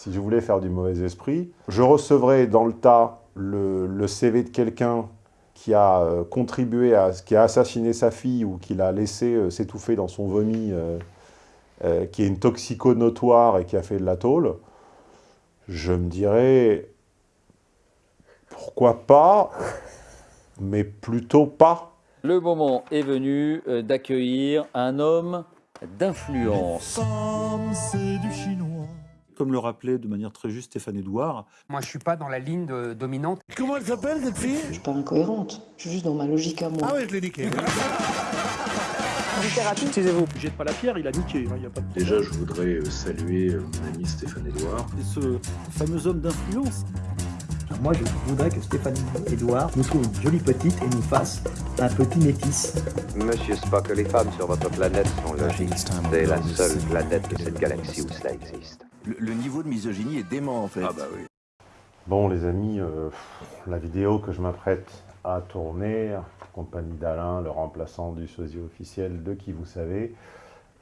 si je voulais faire du mauvais esprit, je recevrais dans le tas le, CV de quelqu'un qui a euh, contribué à, qui a assassiné sa fille ou qui l'a laissé euh, s'étouffer dans son vomi, euh, qui est une toxico notoire et qui a fait de la tôle, je me dirais, pourquoi pas, mais plutôt pas. Le moment est venu d'accueillir un homme d'influence. c'est du chinois comme le rappelait de manière très juste Stéphane Edouard. Moi, je suis pas dans la ligne dominante. Comment elle s'appelle, cette fille? Je suis pas incohérente. Je suis juste dans ma logique à moi. Ah ouais, je l'ai niqué. Littérature, excusez-vous. Jette pas la pierre, il a niqué. Hein, a pas de... Déjà, je voudrais euh, saluer euh, mon ami Stéphane Edouard. Et ce fameux homme d'influence. Moi, je voudrais que Stéphane Edouard nous trouve une jolie petite et nous fasse un petit métis. Monsieur Spock, les femmes sur votre planète sont logiques. C'est la seule planète de cette galaxie où cela existe le, niveau de misogynie est dément en fait. Ah bah oui. Bon les amis, euh, la vidéo que je m'apprête à tourner, compagnie d'Alain, le remplaçant du sosie officiel de qui vous savez,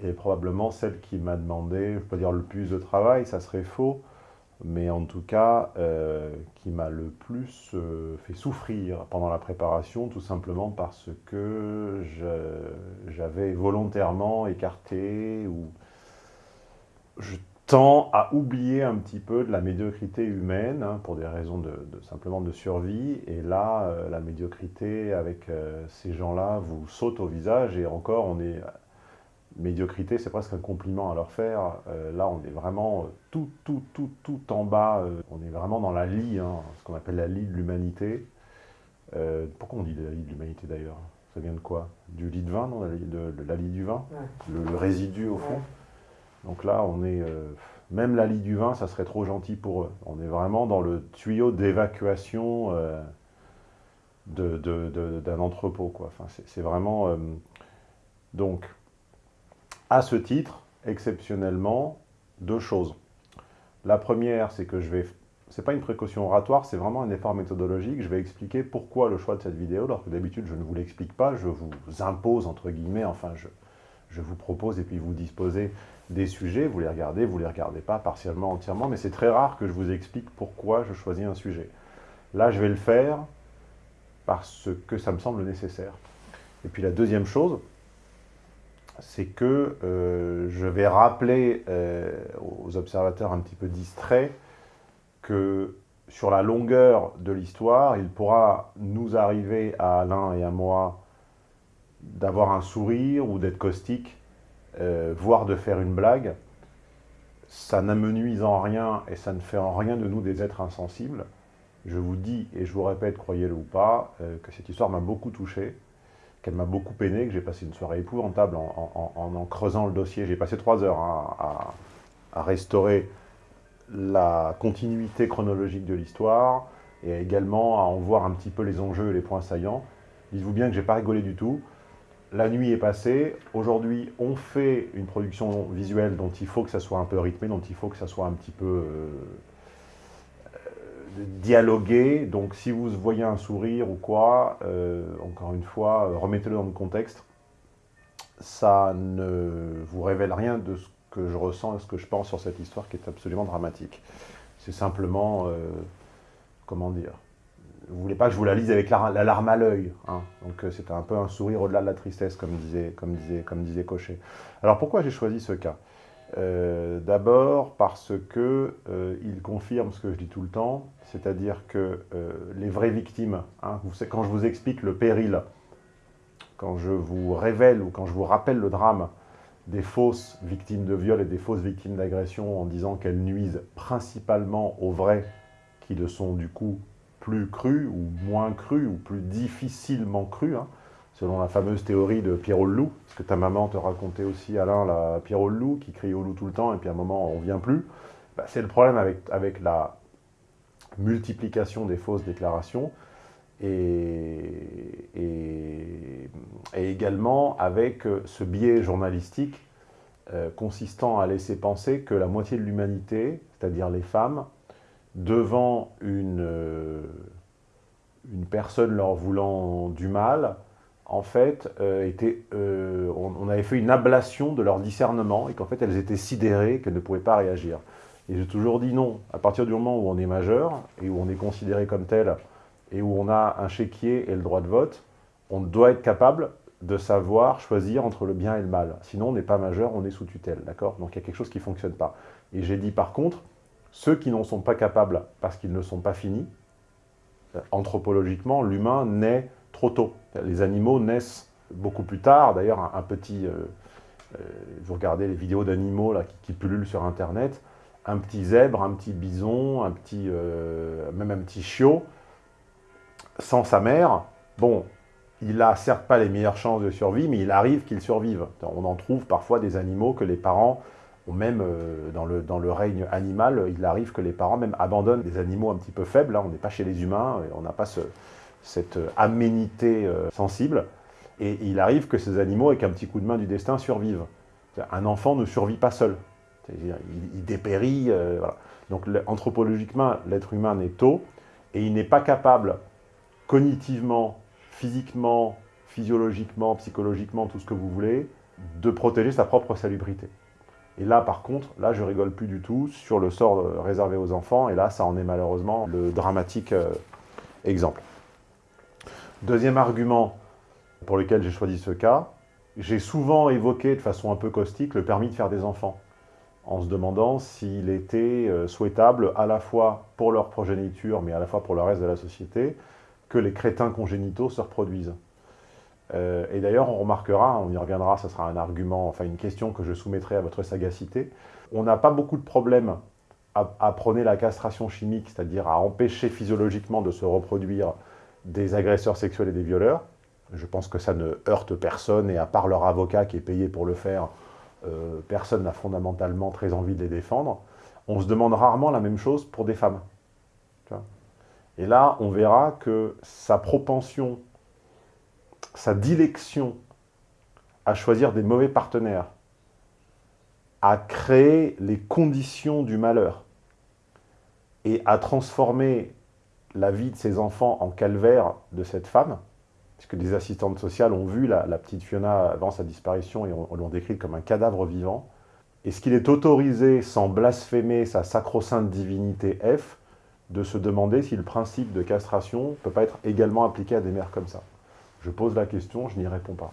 est probablement celle qui m'a demandé, je ne peux pas dire le plus de travail, ça serait faux, mais en tout cas, euh, qui m'a le plus euh, fait souffrir pendant la préparation, tout simplement parce que j'avais volontairement écarté ou je tend à oublier un petit peu de la médiocrité humaine, hein, pour des raisons de, simplement de survie, et là, euh, la médiocrité avec euh, ces gens-là vous saute au visage, et encore, on est... Médiocrité, c'est presque un compliment à leur faire. Euh, là, on est vraiment tout, tout, tout, tout en bas. on est vraiment dans la lie, hein, ce qu'on appelle la lie de l'humanité. pourquoi on dit la lie de l'humanité d'ailleurs? Ça vient de quoi? Du lit de vin, non? La lie, de, la lie du vin? Le, résidu au fond? Donc là, on est... Euh, même la lie du vin, ça serait trop gentil pour eux. On est vraiment dans le tuyau d'évacuation euh, d'un entrepôt. Quoi. C'est vraiment... Euh, donc, à ce titre, exceptionnellement, deux choses. La première, c'est que je vais... C'est pas une précaution oratoire, c'est vraiment un effort méthodologique. Je vais expliquer pourquoi le choix de cette vidéo, alors que d'habitude, je ne vous l'explique pas. Je vous impose, entre guillemets, enfin, je, je vous propose et puis vous disposez des sujets, vous les regardez, vous les regardez pas partiellement, entièrement, mais c'est très rare que je vous explique pourquoi je choisis un sujet. Là, je vais le faire parce que ça me semble nécessaire. Et puis la deuxième chose, c'est que euh, je vais rappeler euh, aux observateurs un petit peu distraits que sur la longueur de l'histoire, il pourra nous arriver à Alain et à moi d'avoir un sourire ou d'être caustique, euh, voire de faire une blague, ça n'amenuise en rien et ça ne fait en rien de nous des êtres insensibles. Je vous dis, et je vous répète, croyez-le ou pas, euh, que cette histoire m'a beaucoup touché, qu'elle m'a beaucoup peiné, que j'ai passé une soirée épouvantable en en, creusant le dossier. J'ai passé trois heures hein, à, restaurer la continuité chronologique de l'histoire et également à en voir un petit peu les enjeux et les points saillants. Dites-vous bien que j'ai pas rigolé du tout la nuit est passée, aujourd'hui on fait une production visuelle dont il faut que ça soit un peu rythmé, dont il faut que ça soit un petit peu euh, euh, dialogué, donc si vous voyez un sourire ou quoi, euh, encore une fois, remettez-le dans le contexte, ça ne vous révèle rien de ce que je ressens et ce que je pense sur cette histoire qui est absolument dramatique. C'est simplement, comment dire, vous voulez pas que je vous la lise avec la, larme à l'œil. Hein. Donc euh, c'était un peu un sourire au-delà de la tristesse, comme disait, comme disait, comme disait Cochet. Alors pourquoi j'ai choisi ce cas? Euh, D'abord parce que euh, il confirme ce que je dis tout le temps, c'est-à-dire que les vraies victimes, hein, quand je vous explique le péril, quand je vous révèle ou quand je vous rappelle le drame des fausses victimes de viol et des fausses victimes d'agression en disant qu'elles nuisent principalement aux vrais qui le sont du coup plus cru ou moins cru ou plus difficilement cru, hein, selon la fameuse théorie de Pierrot le loup, parce que ta maman te racontait aussi, Alain, la Pierrot le loup, qui crie au loup tout le temps, et puis à un moment, on vient plus. Bah, c'est le problème avec, avec la multiplication des fausses déclarations, et, également avec euh, ce biais journalistique euh, consistant à laisser penser que la moitié de l'humanité, c'est-à-dire les femmes, devant une, euh, une personne leur voulant du mal, en fait, euh, euh, on, avait fait une ablation de leur discernement et qu'en fait, elles étaient sidérées, qu'elles ne pouvaient pas réagir. Et j'ai toujours dit non. À partir du moment où on est majeur et où on est considéré comme tel et où on a un chéquier et le droit de vote, on doit être capable de savoir choisir entre le bien et le mal. Sinon, on n'est pas majeur, on est sous tutelle, d'accord? Donc il y a quelque chose qui ne fonctionne pas. Et j'ai dit par contre, ceux qui n'en sont pas capables parce qu'ils ne sont pas finis, anthropologiquement, l'humain naît trop tôt. Les animaux naissent beaucoup plus tard. D'ailleurs, un, petit... Euh, euh, vous regardez les vidéos d'animaux qui, qui, pullulent sur Internet, un petit zèbre, un petit bison, un petit, euh, même un petit chiot, sans sa mère, bon, il n'a certes pas les meilleures chances de survie, mais il arrive qu'il survive. On en trouve parfois des animaux que les parents, même euh, dans, le, règne animal, il arrive que les parents même abandonnent des animaux un petit peu faibles. On n'est pas chez les humains, on n'a pas cette aménité euh, sensible. Et il arrive que ces animaux, avec un petit coup de main du destin, survivent. Un enfant ne survit pas seul. Il, dépérit. Euh, Donc anthropologiquement, l'être humain naît tôt, et il n'est pas capable, cognitivement, physiquement, physiologiquement, psychologiquement, tout ce que vous voulez, de protéger sa propre salubrité. Et là, par contre, là, je rigole plus du tout sur le sort euh, réservé aux enfants, et là, ça en est malheureusement le dramatique euh, exemple. Deuxième argument pour lequel j'ai choisi ce cas, j'ai souvent évoqué de façon un peu caustique le permis de faire des enfants, en se demandant s'il était euh, souhaitable à la fois pour leur progéniture, mais à la fois pour le reste de la société, que les crétins congénitaux se reproduisent. Euh, et d'ailleurs, on remarquera, on y reviendra, ce sera un argument, enfin une question que je soumettrai à votre sagacité, on n'a pas beaucoup de problèmes à, à prôner la castration chimique, c'est-à-dire à empêcher physiologiquement de se reproduire des agresseurs sexuels et des violeurs. Je pense que ça ne heurte personne, et à part leur avocat qui est payé pour le faire, euh, personne n'a fondamentalement très envie de les défendre. On se demande rarement la même chose pour des femmes. Et là, on verra que sa propension, sa dilection à choisir des mauvais partenaires, à créer les conditions du malheur et à transformer la vie de ses enfants en calvaire de cette femme, puisque des assistantes sociales ont vu la, petite Fiona avant sa disparition et on, l'ont décrite comme un cadavre vivant, est-ce qu'il est autorisé, sans blasphémer sa sacro-sainte divinité F, de se demander si le principe de castration ne peut pas être également appliqué à des mères comme ça? Je pose la question, je n'y réponds pas.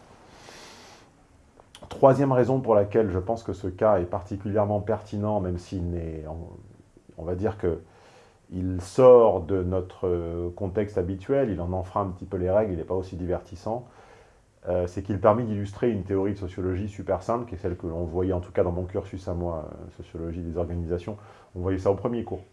Troisième raison pour laquelle je pense que ce cas est particulièrement pertinent, même s'il n'est, on va dire que il sort de notre contexte habituel, il en enfreint un petit peu les règles, il n'est pas aussi divertissant, euh, c'est qu'il permet d'illustrer une théorie de sociologie super simple, qui est celle que l'on voyait en tout cas dans mon cursus à moi, euh, sociologie des organisations, on voyait ça au premier cours.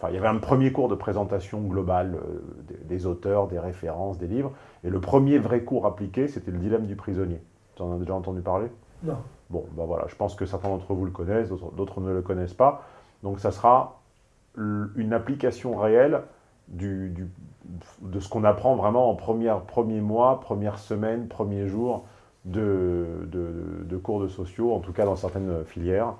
Enfin, il y avait un premier cours de présentation globale euh, des, auteurs, des références, des livres. Et le premier vrai cours appliqué, c'était le dilemme du prisonnier. Tu en as déjà entendu parler? Non. Bon, ben voilà, je pense que certains d'entre vous le connaissent, d'autres ne le connaissent pas. Donc ça sera une application réelle du, de ce qu'on apprend vraiment en première, premier mois, première semaine, premier jour de, de, cours de sociaux, en tout cas dans certaines filières.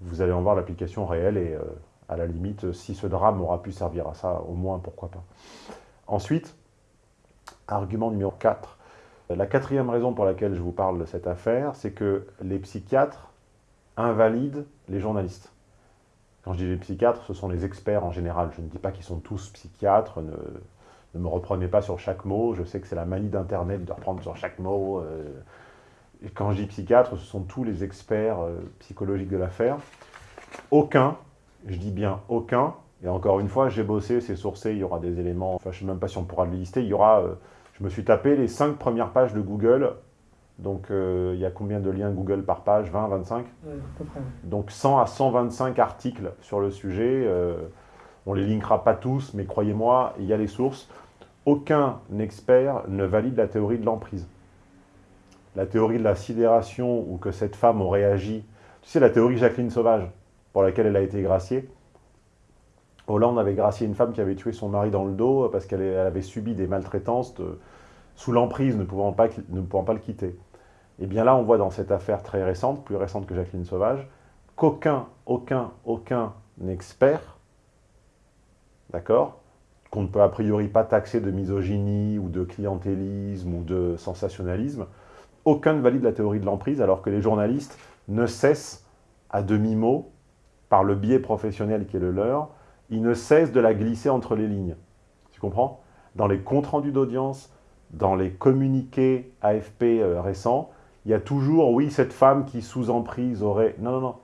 Vous allez en voir l'application réelle et euh, à la limite, si ce drame aura pu servir à ça, au moins, pourquoi pas. Ensuite, argument numéro 4. La quatrième raison pour laquelle je vous parle de cette affaire, c'est que les psychiatres invalident les journalistes. Quand je dis les psychiatres, ce sont les experts en général. Je ne dis pas qu'ils sont tous psychiatres, ne, me reprenez pas sur chaque mot. Je sais que c'est la manie d'Internet de reprendre sur chaque mot. Euh. quand je dis psychiatre, ce sont tous les experts euh, psychologiques de l'affaire. Aucun je dis bien aucun. Et encore une fois, j'ai bossé, c'est sourcé, il y aura des éléments, enfin je ne sais même pas si on pourra le lister, il y aura, euh, je me suis tapé les 5 premières pages de Google, donc euh, il y a combien de liens Google par page? 20, 25 Donc 100 à 125 articles sur le sujet, euh, on ne les linkera pas tous, mais croyez-moi, il y a les sources. Aucun expert ne valide la théorie de l'emprise. La théorie de la sidération, ou que cette femme aurait agi, tu sais la théorie Jacqueline Sauvage, pour laquelle elle a été graciée. Hollande avait gracié une femme qui avait tué son mari dans le dos parce qu'elle avait subi des maltraitances sous l'emprise, ne, pouvant pas, ne pouvant pas le quitter. Et bien là, on voit dans cette affaire très récente, plus récente que Jacqueline Sauvage, qu'aucun, aucun, aucun expert, d'accord, qu'on ne peut a priori pas taxer de misogynie ou de clientélisme ou de sensationnalisme, aucun ne valide la théorie de l'emprise alors que les journalistes ne cessent à demi-mot par le biais professionnel qui est le leur, ils ne cessent de la glisser entre les lignes. Tu comprends? Dans les comptes rendus d'audience, dans les communiqués AFP euh, récents, il y a toujours, oui, cette femme qui sous emprise aurait... Non, non, non.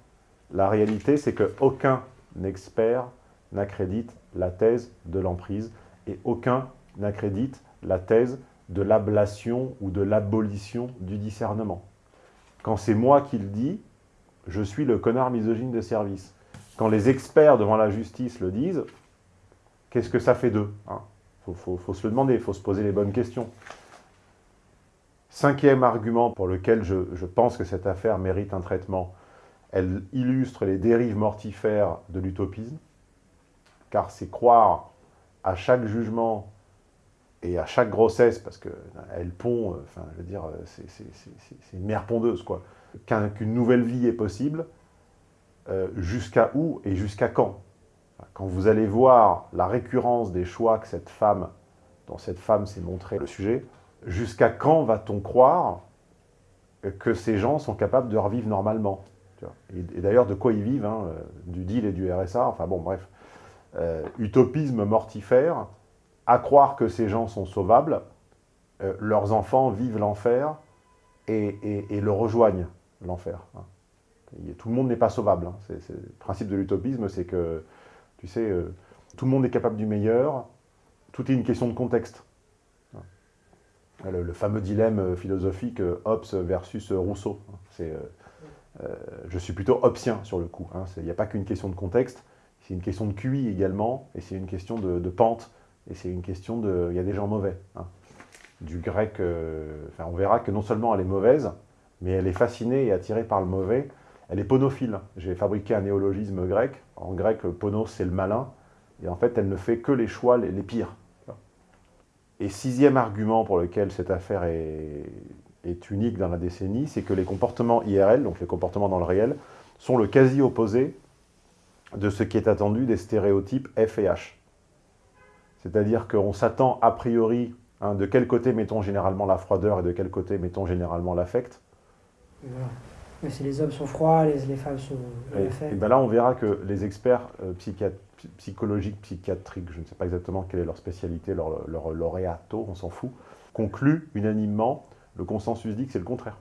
La réalité, c'est qu'aucun expert n'accrédite la thèse de l'emprise et aucun n'accrédite la thèse de l'ablation ou de l'abolition du discernement. Quand c'est moi qui le dis, je suis le connard misogyne de service. Quand les experts devant la justice le disent, qu'est-ce que ça fait d'eux Il hein? Faut, se le demander, il faut se poser les bonnes questions. Cinquième argument pour lequel je, je pense que cette affaire mérite un traitement, elle illustre les dérives mortifères de l'utopisme, car c'est croire à chaque jugement et à chaque grossesse, parce qu'elle pond, euh, enfin, je veux dire, euh, c'est une mère pondeuse, quoi, qu'une nouvelle vie est possible, euh, jusqu'à où et jusqu'à quand Quand vous allez voir la récurrence des choix que cette femme, dont cette femme s'est montré le sujet, jusqu'à quand va-t-on croire que ces gens sont capables de revivre normalement Et, d'ailleurs, de quoi ils vivent hein, Du deal et du RSA, enfin bon, bref. utopisme mortifère, à croire que ces gens sont sauvables, euh, leurs enfants vivent l'enfer et, le rejoignent, l'enfer. Hein. Tout le monde n'est pas sauvable. Hein. le principe de l'utopisme, c'est que, tu sais, euh, tout le monde est capable du meilleur, tout est une question de contexte. Hein. Le, fameux dilemme euh, philosophique Hobbes versus Rousseau. C'est, je suis plutôt hobbesien sur le coup. Il n'y a pas qu'une question de contexte, c'est une question de QI également, et c'est une question de pente et c'est une question de... Il y a des gens mauvais. Hein. Du grec, euh, on verra que non seulement elle est mauvaise, mais elle est fascinée et attirée par le mauvais. Elle est ponophile. J'ai fabriqué un néologisme grec. En grec, ponos, c'est le malin. Et en fait, elle ne fait que les choix les, pires. Et sixième argument pour lequel cette affaire est, unique dans la décennie, c'est que les comportements IRL, donc les comportements dans le réel, sont le quasi-opposé de ce qui est attendu des stéréotypes F et H. C'est-à-dire qu'on s'attend a priori, hein, de quel côté mettons généralement la froideur et de quel côté mettons généralement l'affect. Mais si les hommes sont froids, les, femmes sont et, et ben là, on verra que les experts euh, psychologiques, psychiatriques, je ne sais pas exactement quelle est leur spécialité, leur, leur lauréato, on s'en fout, concluent unanimement, le consensus dit que c'est le contraire.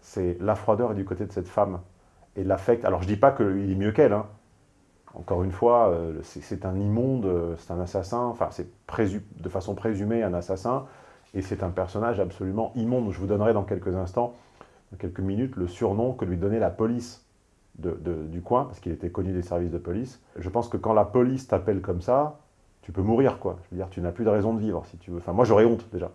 C'est la froideur est du côté de cette femme. Et l'affect, alors je ne dis pas qu'il est mieux qu'elle, hein, encore une fois, euh, c'est un immonde, euh, c'est un assassin, enfin c'est de façon présumée un assassin, et c'est un personnage absolument immonde. Je vous donnerai dans quelques instants, quelques minutes, le surnom que lui donnait la police du coin, parce qu'il était connu des services de police. Je pense que quand la police t'appelle comme ça, tu peux mourir, quoi. Je veux dire, tu n'as plus de raison de vivre, si tu veux. Enfin, moi, j'aurais honte, déjà.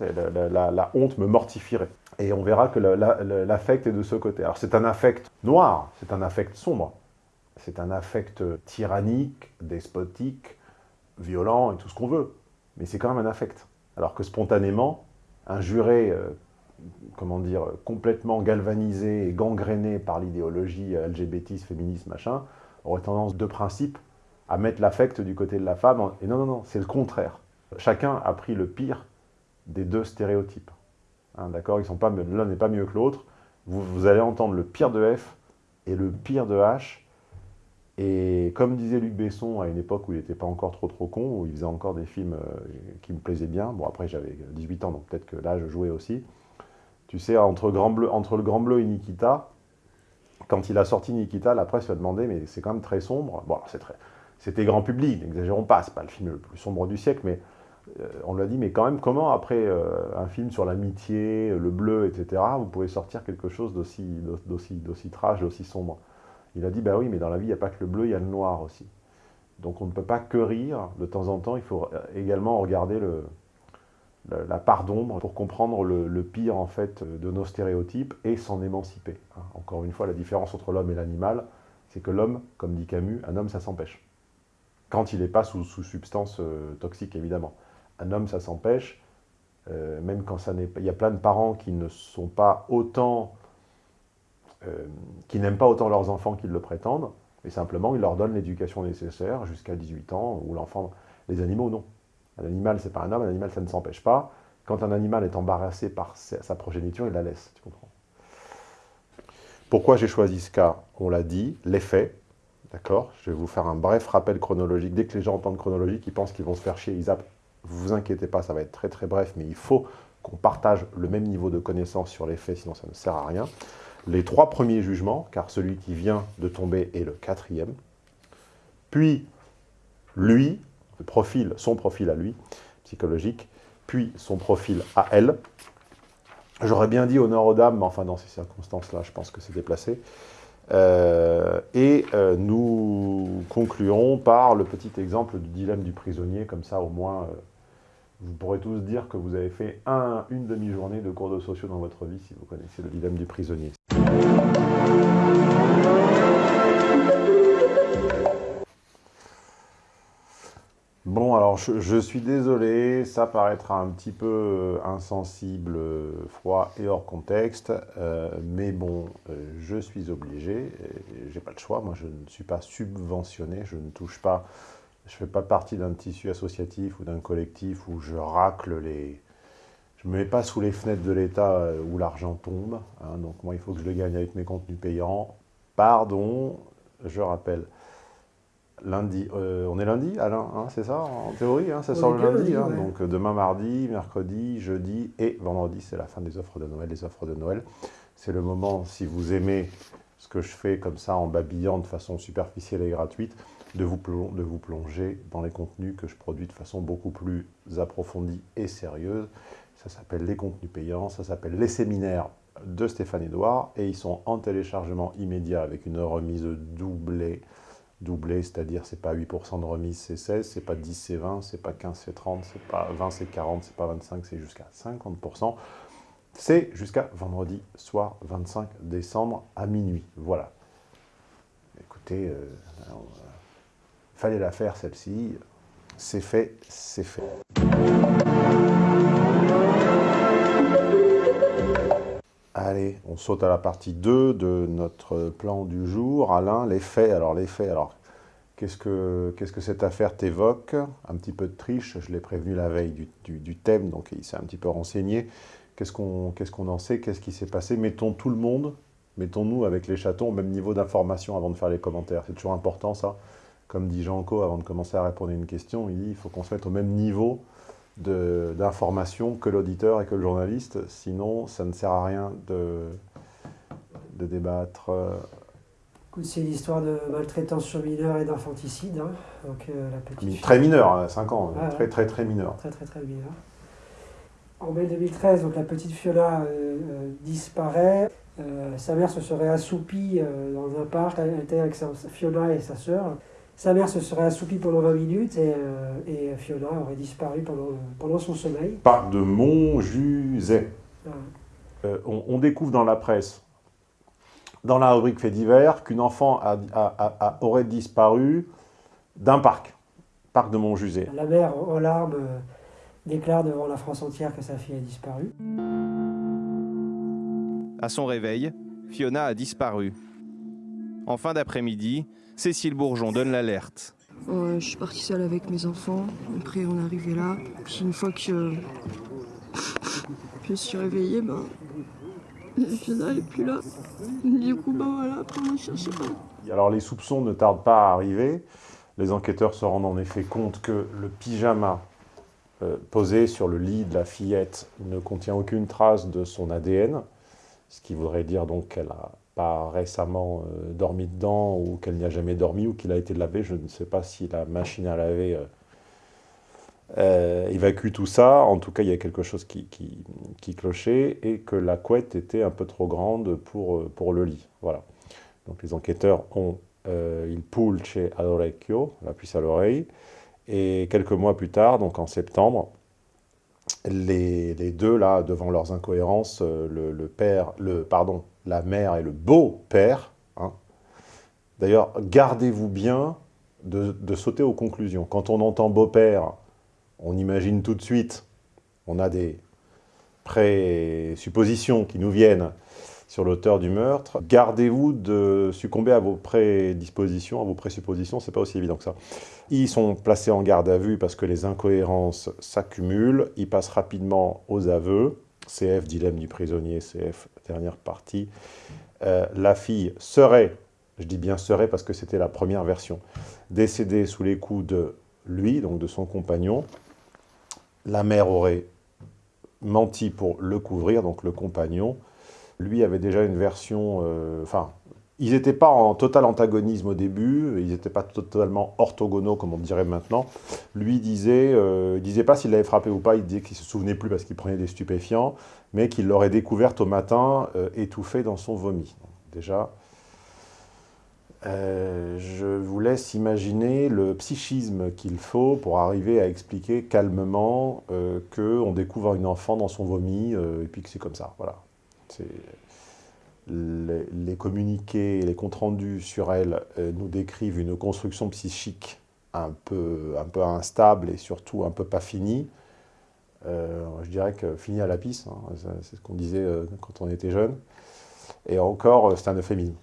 La, honte me mortifierait. Et on verra que l'affect est de ce côté. Alors, c'est un affect noir, c'est un affect sombre c'est un affect tyrannique, despotique, violent et tout ce qu'on veut. Mais c'est quand même un affect. Alors que spontanément, un juré, euh, comment dire, complètement galvanisé et gangréné par l'idéologie LGBT, féministe, machin, aurait tendance de principe à mettre l'affect du côté de la femme. Et non, non, non, c'est le contraire. Chacun a pris le pire des deux stéréotypes. Hein, D'accord L'un n'est pas mieux que l'autre. Vous, vous allez entendre le pire de F et le pire de H, et comme disait Luc Besson à une époque où il n'était pas encore trop trop con, où il faisait encore des films euh, qui me plaisaient bien, bon après j'avais 18 ans, donc peut-être que là je jouais aussi, tu sais, entre, le Grand Bleu et Nikita, quand il a sorti Nikita, la presse lui a demandé, mais c'est quand même très sombre, bon c'était grand public, n'exagérons pas, c'est pas le film le plus sombre du siècle, mais euh, on lui a dit, mais quand même, comment après euh, un film sur l'amitié, le bleu, etc., vous pouvez sortir quelque chose d'aussi trash, d'aussi sombre? Il a dit, bah oui, mais dans la vie, il n'y a pas que le bleu, il y a le noir aussi. Donc on ne peut pas que rire, de temps en temps, il faut également regarder le, la part d'ombre pour comprendre le, pire en fait de nos stéréotypes et s'en émanciper. Hein. Encore une fois, la différence entre l'homme et l'animal, c'est que l'homme, comme dit Camus, un homme ça s'empêche. Quand il n'est pas sous, substance euh, toxique évidemment. Un homme ça s'empêche, euh, même quand ça n'est pas... Il y a plein de parents qui ne sont pas autant euh, qui n'aiment pas autant leurs enfants qu'ils le prétendent, mais simplement ils leur donnent l'éducation nécessaire jusqu'à 18 ans, où l'enfant... Les animaux, non. Un animal, c'est pas un homme, un animal, ça ne s'empêche pas. Quand un animal est embarrassé par sa progéniture, il la laisse, tu comprends Pourquoi j'ai choisi ce cas? On l'a dit, les faits, d'accord? Je vais vous faire un bref rappel chronologique. Dès que les gens entendent chronologique, ils pensent qu'ils vont se faire chier, ils zappent. Vous inquiétez pas, ça va être très très bref, mais il faut qu'on partage le même niveau de connaissance sur les faits, sinon ça ne sert à rien. Les trois premiers jugements, car celui qui vient de tomber est le quatrième. Puis, lui, son profil à lui, psychologique, puis son profil à elle. J'aurais bien dit honneur aux dames, mais enfin dans ces circonstances-là, je pense que c'est déplacé. Euh, et euh, nous concluons par le petit exemple du dilemme du prisonnier, comme ça au moins euh, vous pourrez tous dire que vous avez fait un, une demi-journée de cours de sociaux dans votre vie si vous connaissez le dilemme du prisonnier. Bon, alors je, suis désolé, ça paraîtra un petit peu euh, insensible, froid et hors contexte, euh, mais bon, euh, je suis obligé, j'ai pas le choix, moi je ne suis pas subventionné, je ne touche pas, je fais pas partie d'un tissu associatif ou d'un collectif où je racle les... Je me mets pas sous les fenêtres de l'État où l'argent tombe, hein, donc moi il faut que je le gagne avec mes contenus payants. Pardon, je rappelle, lundi, euh, on est lundi, Alain, hein, c'est ça, en théorie, hein, ça sort le lundi, hein, donc euh, demain mardi, mercredi, jeudi et vendredi, c'est la fin des offres de Noël, les offres de Noël. C'est le moment, si vous aimez ce que je fais comme ça, en babillant de façon superficielle et gratuite, de vous, de vous plonger dans les contenus que je produis de façon beaucoup plus approfondie et sérieuse. Ça s'appelle les contenus payants, ça s'appelle les séminaires de Stéphane Edouard, et ils sont en téléchargement immédiat avec une remise doublée, doublé, c'est-à-dire c'est pas 8% de remise, c'est 16, c'est pas 10, c'est 20, c'est pas 15, c'est 30, c'est pas 20, c'est 40, c'est pas 25%, c'est jusqu'à 50%. C'est jusqu'à vendredi soir 25 décembre à minuit. Voilà. Écoutez, euh, euh, fallait la faire celle-ci. C'est fait, c'est fait. Allez, on saute à la partie 2 de notre plan du jour. Alain, les faits. Alors, les faits, alors, qu'est-ce que, que cette affaire t'évoque? Un petit peu de triche, je l'ai prévenu la veille du, thème, donc il s'est un petit peu renseigné. Qu'est-ce qu'on qu'est-ce qu'on en sait? Qu'est-ce qui s'est passé? Mettons tout le monde, mettons-nous avec les chatons au même niveau d'information avant de faire les commentaires. C'est toujours important, ça. Comme dit Jean-Co, avant de commencer à répondre à une question, il dit il faut qu'on se mette au même niveau d'informations que l'auditeur et que le journaliste, sinon ça ne sert à rien de, de débattre. C'est l'histoire de maltraitance sur mineurs et d'infanticide. Hein. Euh, très mineur, 5 hein, ans, très, très très mineur. Très très très mineur. En mai 2013, donc, la petite Fiona euh, euh, disparaît. sa mère se serait assoupie dans un parc. Elle était avec sa, Fiona et sa sœur. Sa mère se serait assoupie pendant 20 minutes et, euh, Fiona aurait disparu pendant, pendant son sommeil. Parc de Montjuset. Ah. Euh, on, découvre dans la presse, dans la rubrique fait divers, qu'une enfant a, aurait disparu d'un parc, parc de Montjuset. La mère, en larmes, déclare devant la France entière que sa fille a disparu. À son réveil, Fiona a disparu. En fin d'après-midi, Cécile Bourgeon donne l'alerte. je suis partie seule avec mes enfants. Après, on est arrivé là. Puis une fois que je suis réveillée, ben, je n'allais plus là. Du coup, ben voilà, après moi, je cherchais pas. Alors, les soupçons ne tardent pas à arriver. Les enquêteurs se rendent en effet compte que le pyjama euh, posé sur le lit de la fillette ne contient aucune trace de son ADN, ce qui voudrait dire donc qu'elle a pas récemment euh, dormi dedans ou qu'elle n'y a jamais dormi ou qu'il a été lavé. Je ne sais pas si la machine à laver euh, euh, évacue tout ça. En tout cas, il y a quelque chose qui, qui, clochait et que la couette était un peu trop grande pour, pour le lit. Voilà. Donc les enquêteurs ont il pulce all'orecchio, la puce à l'oreille, et quelques mois plus tard, donc en septembre, les, deux, là, devant leurs incohérences, le, le père, le, pardon, la mère et le beau-père. Hein. D'ailleurs, gardez-vous bien de, sauter aux conclusions. Quand on entend beau-père, on imagine tout de suite, on a des présuppositions qui nous viennent sur l'auteur du meurtre. Gardez-vous de succomber à vos prédispositions, à vos présuppositions, c'est pas aussi évident que ça. Ils sont placés en garde à vue parce que les incohérences s'accumulent, ils passent rapidement aux aveux, CF, dilemme du prisonnier, CF, dernière partie. Euh, la fille serait, je dis bien serait parce que c'était la première version, décédée sous les coups de lui, donc de son compagnon. La mère aurait menti pour le couvrir, donc le compagnon. Lui avait déjà une version, euh, enfin, ils n'étaient pas en total antagonisme au début, ils n'étaient pas totalement orthogonaux comme on dirait maintenant. Lui disait, euh, disait pas s'il l'avait frappé ou pas, il disait qu'il se souvenait plus parce qu'il prenait des stupéfiants, mais qu'il l'aurait découverte au matin euh, étouffée dans son vomi. déjà, je vous laisse imaginer le psychisme qu'il faut pour arriver à expliquer calmement euh, qu'on découvre une enfant dans son vomi et puis que c'est comme ça. Voilà. Les, les, communiqués, les comptes rendus sur elle nous décrivent une construction psychique un peu, un peu instable et surtout un peu pas finie. je dirais que fini à la pisse, hein, c'est ce qu'on disait quand on était jeune. Et encore, c'est un euphémisme.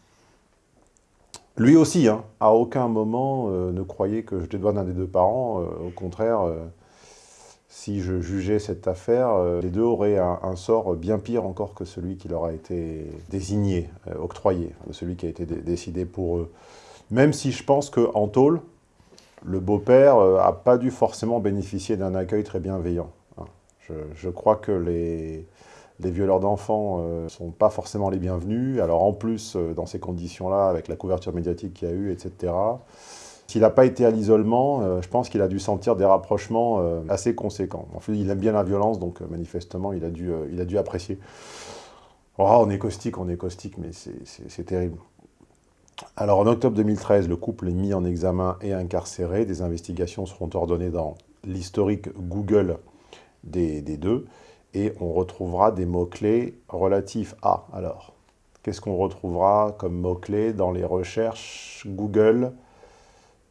Lui aussi, hein, à aucun moment euh, ne croyait que je dédouane un des deux parents. Euh, au contraire, euh, si je jugeais cette affaire, les deux auraient un, sort bien pire encore que celui qui leur a été désigné, octroyé, de celui qui a été décidé pour eux. Même si je pense qu'en tôle, le beau-père n'a pas dû forcément bénéficier d'un accueil très bienveillant. Hein. je crois que les, les violeurs d'enfants ne euh, sont pas forcément les bienvenus. Alors en plus, euh, dans ces conditions-là, avec la couverture médiatique qu'il y a eu, etc., s'il n'a pas été à l'isolement, euh, je pense qu'il a dû sentir des rapprochements assez conséquents. En fait, il aime bien la violence, donc manifestement, il a dû, il a dû apprécier. Oh, on est caustique, on est caustique, mais c'est terrible. Alors, en octobre 2013, le couple est mis en examen et incarcéré. Des investigations seront ordonnées dans l'historique Google des, des deux et on retrouvera des mots-clés relatifs à. Alors, qu'est-ce qu'on retrouvera comme mots-clés dans les recherches Google?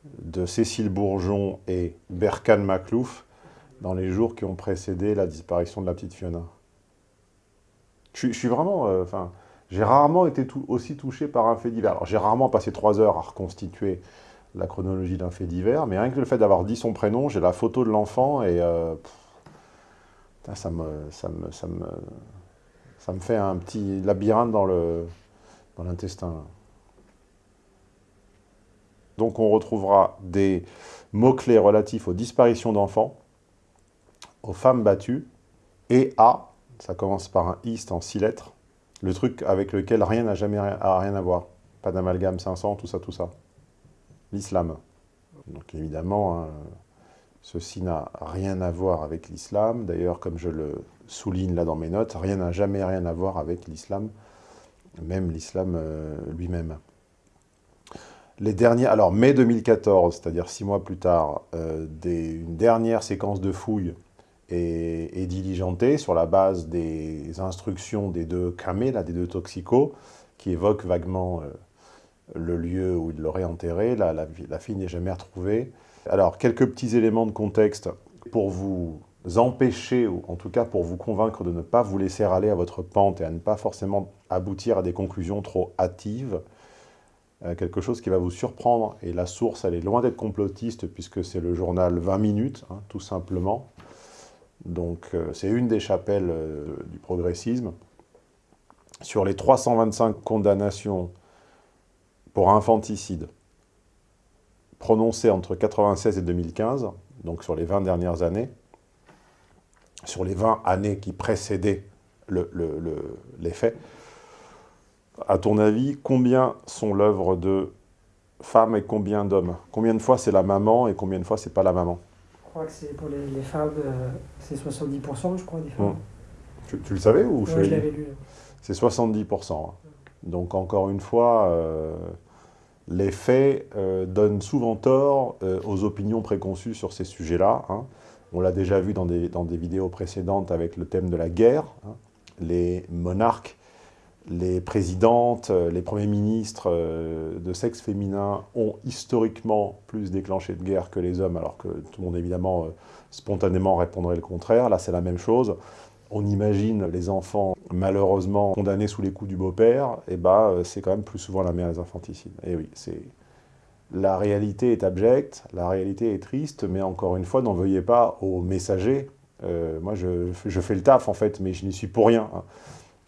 De Cécile Bourgeon et Berkan Maklouf dans les jours qui ont précédé la disparition de la petite Fiona je, suis vraiment... Euh, j'ai rarement été aussi touché par un fait divers. Alors, j'ai rarement passé trois heures à reconstituer la chronologie d'un fait divers, mais rien que le fait d'avoir dit son prénom, j'ai la photo de l'enfant et... Euh, ça me, ça, me, ça, me, ça me fait un petit labyrinthe dans l'intestin. Dans Donc on retrouvera des mots-clés relatifs aux disparitions d'enfants, aux femmes battues, et à, ça commence par un i, en six lettres, le truc avec lequel rien n'a jamais rien à voir. Pas d'amalgame 500, tout ça, tout ça. L'islam. Donc évidemment, hein, Ceci n'a rien à voir avec l'islam. D'ailleurs, comme je le souligne là dans mes notes, rien n'a jamais rien à voir avec l'islam, même l'islam euh, lui-même. Les derniers, alors mai 2014, c'est-à-dire six mois plus tard, euh, une dernière séquence de fouilles est, diligentée sur la base des instructions des deux camés, là, des deux toxicos, qui évoquent vaguement euh, le lieu où il l'aurait enterré. La, la fille n'est jamais retrouvée. Alors, quelques petits éléments de contexte pour vous empêcher, ou en tout cas pour vous convaincre de ne pas vous laisser aller à votre pente et à ne pas forcément aboutir à des conclusions trop hâtives. Euh, quelque chose qui va vous surprendre, et la source, elle est loin d'être complotiste, puisque c'est le journal 20 minutes, hein, tout simplement. Donc, euh, c'est une des chapelles euh, du progressisme. Sur les 325 condamnations pour infanticide, prononcé entre 1996 et 2015, donc sur les 20 dernières années, sur les 20 années qui précédaient le, les faits, à ton avis, combien sont l'œuvre de femmes et combien d'hommes? Combien de fois c'est la maman et combien de fois c'est pas la maman? Je crois que c'est pour les, femmes, euh, c'est 70% je crois des femmes. Tu, le savais ou je l'avais lu. C'est 70%. Hein. Donc encore une fois, euh, les faits euh, donnent souvent tort aux opinions préconçues sur ces sujets-là. Hein. On l'a déjà vu dans des, vidéos précédentes avec le thème de la guerre. Hein. Les monarques, les présidentes, euh, les premiers ministres de sexe féminin ont historiquement plus déclenché de guerre que les hommes, alors que tout le monde évidemment spontanément répondrait le contraire. Là, c'est la même chose on imagine les enfants malheureusement condamnés sous les coups du beau-père, et eh ben, c'est quand même plus souvent la mère des infanticides. Et oui, c'est la réalité est abjecte, la réalité est triste, mais encore une fois, n'en veuillez pas aux messagers Euh, moi, je, je, fais le taf, en fait, mais je n'y suis pour rien. Hein.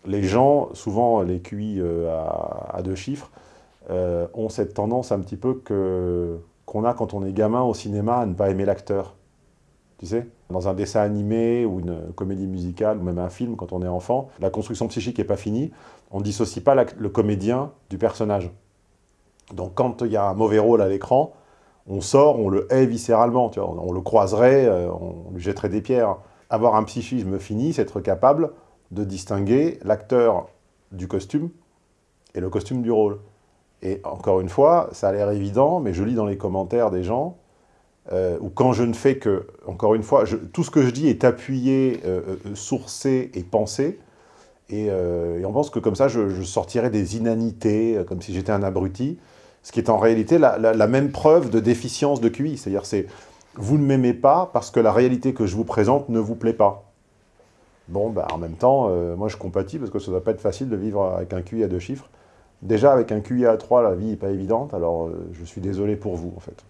Les gens, souvent les QI euh, à, deux chiffres, euh, ont cette tendance un petit peu qu'on a quand on est gamin au cinéma à ne pas aimer l'acteur. Tu sais Dans un dessin animé ou une comédie musicale ou même un film, quand on est enfant, la construction psychique n'est pas finie, on ne dissocie pas le comédien du personnage. Donc quand il y a un mauvais rôle à l'écran, on sort, on le hait viscéralement, tu vois, on, le croiserait, euh, on lui jetterait des pierres. Avoir un psychisme fini, c'est être capable de distinguer l'acteur du costume et le costume du rôle. Et encore une fois, ça a l'air évident, mais je lis dans les commentaires des gens, euh, ou quand je ne fais que, encore une fois, tout ce que je dis est appuyé, euh, euh sourcé et pensé, et, euh, et, on pense que comme ça, je, sortirais des inanités, comme si j'étais un abruti, ce qui est en réalité la, la, la même preuve de déficience de QI. C'est-à-dire, c'est vous ne m'aimez pas parce que la réalité que je vous présente ne vous plaît pas. Bon, bah, en même temps, euh, moi je compatis parce que ça ne doit pas être facile de vivre avec un QI à deux chiffres. Déjà, avec un QI à 3, la vie n'est pas évidente, alors euh, je suis désolé pour vous, en fait.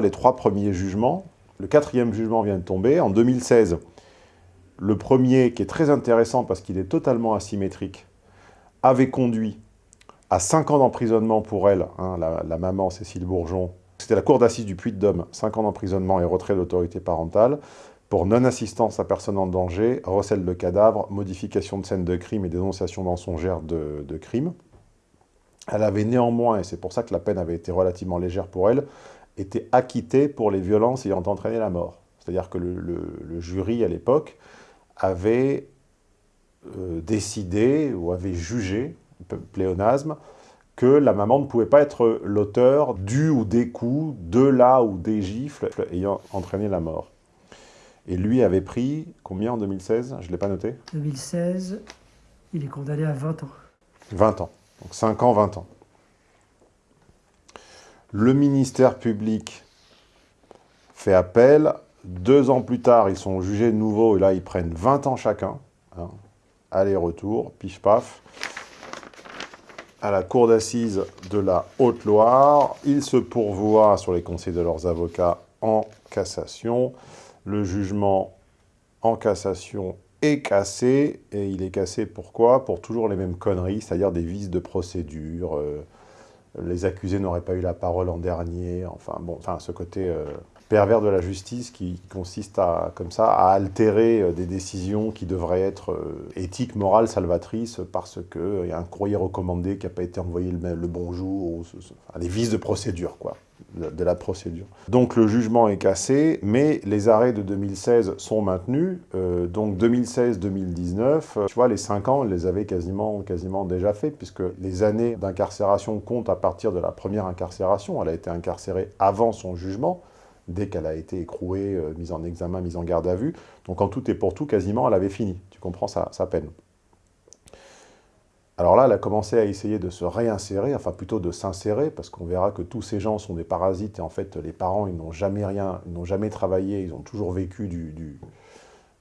Les trois premiers jugements, le quatrième jugement vient de tomber. En 2016, le premier, qui est très intéressant parce qu'il est totalement asymétrique, avait conduit à 5 ans d'emprisonnement pour elle, hein, la, la, maman Cécile Bourgeon. C'était la cour d'assises du Puy-de-Dôme, 5 ans d'emprisonnement et retrait d'autorité parentale pour non-assistance à personne en danger, recel de cadavres, modification de scène de crime et dénonciation mensongère de, crime. Elle avait néanmoins, et c'est pour ça que la peine avait été relativement légère pour elle, été acquittée pour les violences ayant entraîné la mort. C'est-à-dire que le, jury, à l'époque, avait euh, décidé ou avait jugé, pléonasme, que la maman ne pouvait pas être l'auteur du ou des coups, de la ou des gifles ayant entraîné la mort. Et lui avait pris combien en 2016 Je ne l'ai pas noté 2016, il est condamné à 20 ans. 20 ans. Donc 5 ans, 20 ans. Le ministère public fait appel. Deux ans plus tard, ils sont jugés de nouveau et là, ils prennent 20 ans chacun. Hein. Aller-retour, pif-paf. À la cour d'assises de la Haute-Loire, ils se pourvoient sur les conseils de leurs avocats en cassation. Le jugement en cassation est cassé, et il est cassé pourquoi? Pour toujours les mêmes conneries, c'est-à-dire des vices de procédure, euh, les accusés n'auraient pas eu la parole en dernier, enfin bon, enfin ce côté euh, pervers de la justice qui consiste à, comme ça, à altérer euh, des décisions qui devraient être euh, éthiques, morales, salvatrices, parce qu'il euh, y a un courrier recommandé qui n'a pas été envoyé le, le des vices de procédure, quoi, de, la procédure. Donc le jugement est cassé, mais les arrêts de 2016 sont maintenus, donc 2016-2019, tu vois, les 5 ans, elle les avait quasiment, quasiment déjà fait, puisque les années d'incarcération comptent à partir de la première incarcération, elle a été incarcérée avant son jugement, dès qu'elle a été écrouée, euh, mise en examen, mise en garde à vue. Donc en tout et pour tout, quasiment, elle avait fini. Tu comprends sa, peine. Alors là, elle a commencé à essayer de se réinsérer, enfin plutôt de s'insérer, parce qu'on verra que tous ces gens sont des parasites, et en fait, les parents, ils n'ont jamais rien, ils n'ont jamais travaillé, ils ont toujours vécu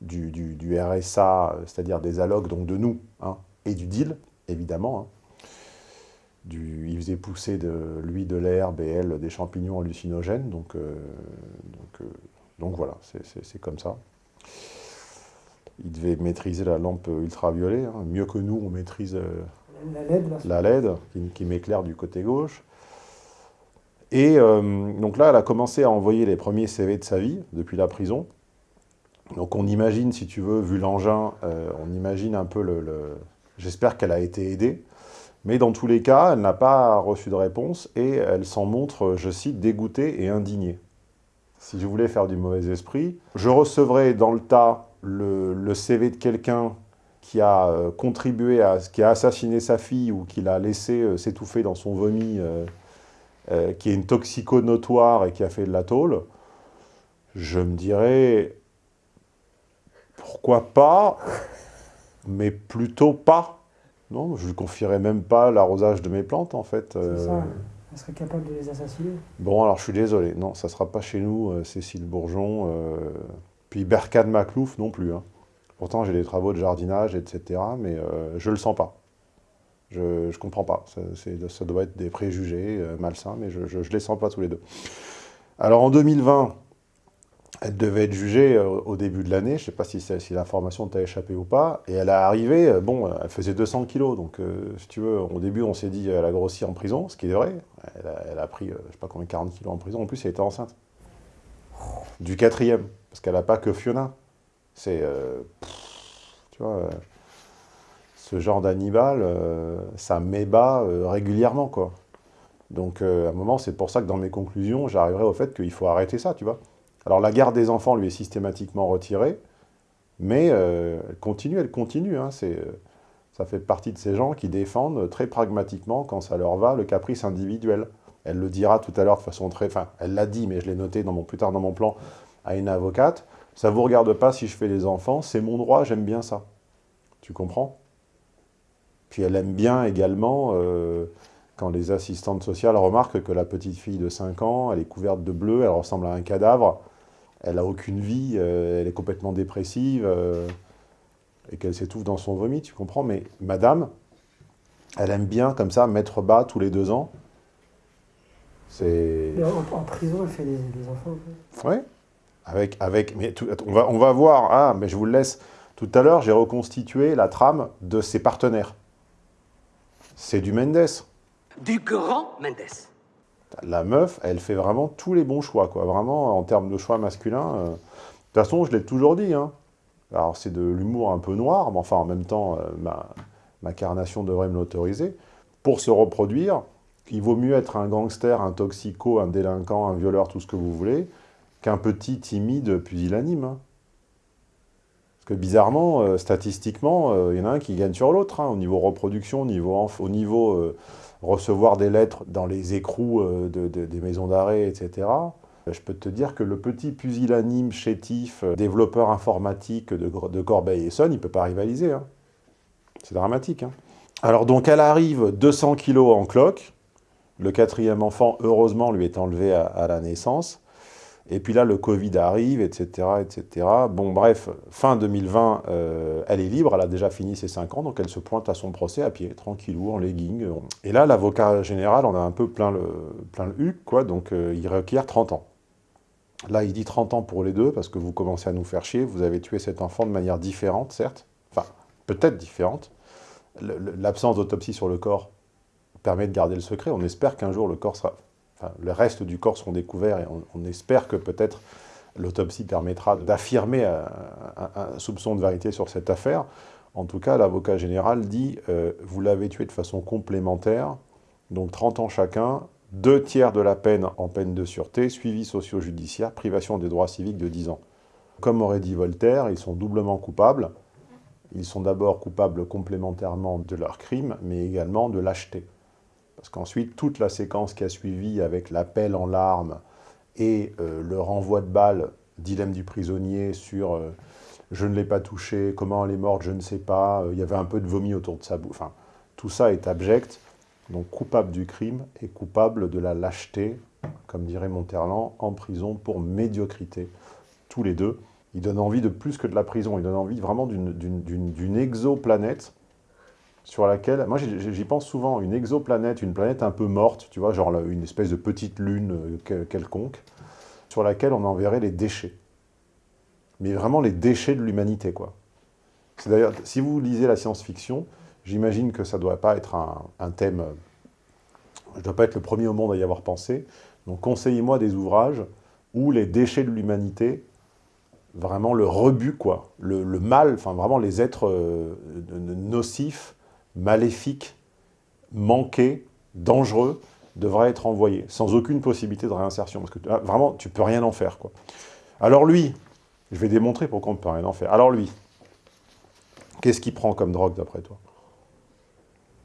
du RSA, c'est-à-dire des allocs, donc de nous, hein, et du deal, évidemment, hein. Du, il faisait pousser de lui de l'herbe et elle des champignons hallucinogènes. Donc, euh, donc, euh, donc voilà, c'est comme ça. Il devait maîtriser la lampe ultraviolet, hein, mieux que nous, on maîtrise euh, la LED, la LED qui, qui m'éclaire du côté gauche. Et donc là, elle a commencé à envoyer les premiers CV de sa vie depuis la prison. Donc on imagine, si tu veux, vu l'engin, on imagine un peu le... le... J'espère qu'elle a été aidée. Mais dans tous les cas, elle n'a pas reçu de réponse et elle s'en montre, je cite, dégoûtée et indignée. Si je voulais faire du mauvais esprit, je recevrais dans le tas le, CV de quelqu'un qui a euh, contribué à, qui a assassiné sa fille ou qui l'a laissé euh, s'étouffer dans son vomi, euh, qui est une toxico notoire et qui a fait de la tôle, je me dirais, pourquoi pas, mais plutôt pas. Non, je ne lui confierais même pas l'arrosage de mes plantes, en fait. Euh... ça, elle serait capable de les assassiner. Bon, alors je suis désolé. Non, ça ne sera pas chez nous, euh, Cécile Bourgeon. Euh... Puis Berkane Maclouf non plus. Hein. Pourtant, j'ai des travaux de jardinage, etc. Mais je ne le sens pas. Je ne comprends pas. Ça, ça, doit être des préjugés malsains, mais je ne les sens pas tous les deux. Alors en 2020, Elle devait être jugée euh, au début de l'année, je ne sais pas si, si l'information t'a échappé ou pas, et elle est arrivée, euh, bon, elle faisait 200 kilos, donc euh, si tu veux, au début on s'est dit elle a grossi en prison, ce qui est vrai, elle a, pris, je sais pas combien, 40 kilos en prison, en plus elle était enceinte. Du quatrième, parce qu'elle n'a pas que Fiona. C'est, tu vois, ce genre d'animal, ça m'ébat régulièrement, quoi. Donc à un moment, c'est pour ça que dans mes conclusions, j'arriverai au fait qu'il faut arrêter ça, tu vois. Alors la garde des enfants lui est systématiquement retirée, mais euh, elle continue, elle continue. Hein, euh, ça fait partie de ces gens qui défendent très pragmatiquement, quand ça leur va, le caprice individuel. Elle le dira tout à l'heure de façon très... Enfin, elle l'a dit, mais je l'ai noté plus tard dans mon plan, à une avocate. Ça ne vous regarde pas si je fais les enfants, c'est mon droit, j'aime bien ça. Tu comprends? Puis elle aime bien également... Euh, quand les assistantes sociales remarquent que la petite fille de 5 ans, elle est couverte de bleu, elle ressemble à un cadavre, elle n'a aucune vie, euh, elle est complètement dépressive, euh, et qu'elle s'étouffe dans son vomi, tu comprends Mais madame, elle aime bien, comme ça, mettre bas tous les deux ans. C'est... En, en, prison, elle fait les, enfants. Oui, avec, avec, mais on, va, on va voir, ah, mais je vous le laisse. Tout à l'heure, j'ai reconstitué la trame de ses partenaires. C'est du Mendes. Du grand Mendes la meuf, elle fait vraiment tous les bons choix, quoi. Vraiment, en termes de choix masculins. Euh, de toute façon, je l'ai toujours dit, hein. Alors, c'est de l'humour un peu noir, mais enfin, en même temps, euh, ma, carnation devrait me l'autoriser. Pour se reproduire, il vaut mieux être un gangster, un toxico, un délinquant, un violeur, tout ce que vous voulez, qu'un petit timide pusillanime. Hein. Parce que bizarrement, euh, statistiquement, il y en a un qui gagne sur l'autre, hein, au niveau reproduction, au niveau recevoir des lettres dans les écrous euh, des maisons d'arrêt, etc. Je peux te dire que le petit pusillanime, chétif, euh, développeur informatique de, de Corbeil-Essonne, il ne peut pas rivaliser. Hein. C'est dramatique. Hein. Alors donc elle arrive 200 kilos en cloque. Le quatrième enfant, heureusement, lui est enlevé à la naissance. Et puis là, le Covid arrive, etc., etc. Bon, bref, fin 2020, euh, elle est libre, elle a déjà fini ses 5 ans, donc elle se pointe à son procès à pied, tranquillou, en legging. Et là, l'avocat général en a un peu plein le, plein le huc, quoi, donc euh, il requiert 30 ans. Là, il dit 30 ans pour les deux, parce que vous commencez à nous faire chier, vous avez tué cet enfant de manière différente, certes, enfin, peut-être différente. L'absence d'autopsie sur le corps permet de garder le secret, on espère qu'un jour le corps sera le reste du corps seront découverts et on, espère que peut-être l'autopsie permettra d'affirmer un, soupçon de vérité sur cette affaire. En tout cas, l'avocat général dit euh, vous l'avez tué de façon complémentaire, donc 30 ans chacun, deux tiers de la peine en peine de sûreté, suivi socio-judiciaire, privation des droits civiques de 10 ans. Comme aurait dit Voltaire, ils sont doublement coupables. Ils sont d'abord coupables complémentairement de leur crime, mais également de lâcheté. Parce qu'ensuite, toute la séquence qui a suivi avec l'appel en larmes et euh, le renvoi de balles, dilemme du prisonnier sur euh, je ne l'ai pas touché, comment elle est morte, je ne sais pas, euh, il y avait un peu de vomi autour de sa bouche. Enfin, tout ça est abject, donc coupable du crime et coupable de la lâcheté, comme dirait Monterland, en prison pour médiocrité. Tous les deux. Il donne envie de plus que de la prison, il donne envie vraiment d'une exoplanète sur laquelle, moi j'y pense souvent, une exoplanète, une planète un peu morte, tu vois, genre une espèce de petite lune euh, quelconque, sur laquelle on enverrait les déchets. Mais vraiment les déchets de l'humanité, quoi. C'est d'ailleurs, si vous lisez la science-fiction, j'imagine que ça ne doit pas être un, thème, je ne dois pas être le premier au monde à y avoir pensé, donc conseillez-moi des ouvrages où les déchets de l'humanité, vraiment le rebut, quoi, le, mal, enfin vraiment les êtres euh, nocifs, maléfique, manqué, dangereux, devrait être envoyé, sans aucune possibilité de réinsertion. Parce que ah, vraiment, tu peux rien en faire. Quoi. Alors lui, je vais démontrer pourquoi on ne peut rien en faire. Alors lui, qu'est-ce qu'il prend comme drogue d'après toi?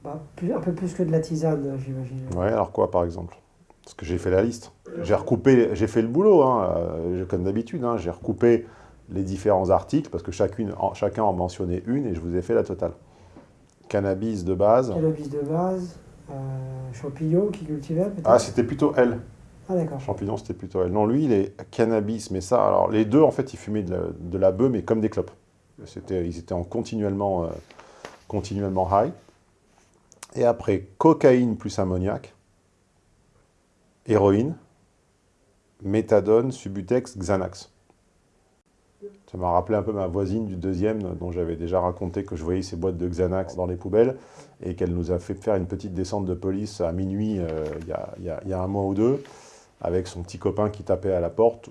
Bah, Un peu plus que de la tisane, j'imagine. Ouais, alors quoi par exemple? Parce que j'ai fait la liste. J'ai recoupé, j'ai fait le boulot, hein, euh, comme d'habitude. Hein, j'ai recoupé les différents articles, parce que chacune, chacun en mentionnait une, et je vous ai fait la totale. Cannabis de base. Cannabis de base. Euh, champignon qui cultivait peut-être Ah, c'était plutôt elle. Ah d'accord. Champignon, c'était plutôt elle. Non, lui, il est cannabis, mais ça, alors les deux, en fait, ils fumaient de la, de la bœuf, mais comme des clopes. Ils étaient en continuellement, euh, continuellement high. Et après, cocaïne plus ammoniac, héroïne, méthadone, subutex, Xanax. Ça m'a rappelé un peu ma voisine du deuxième, dont j'avais déjà raconté que je voyais ces boîtes de Xanax dans les poubelles, et qu'elle nous a fait faire une petite descente de police à minuit euh, il y, y, a un mois ou deux, avec son petit copain qui tapait à la porte.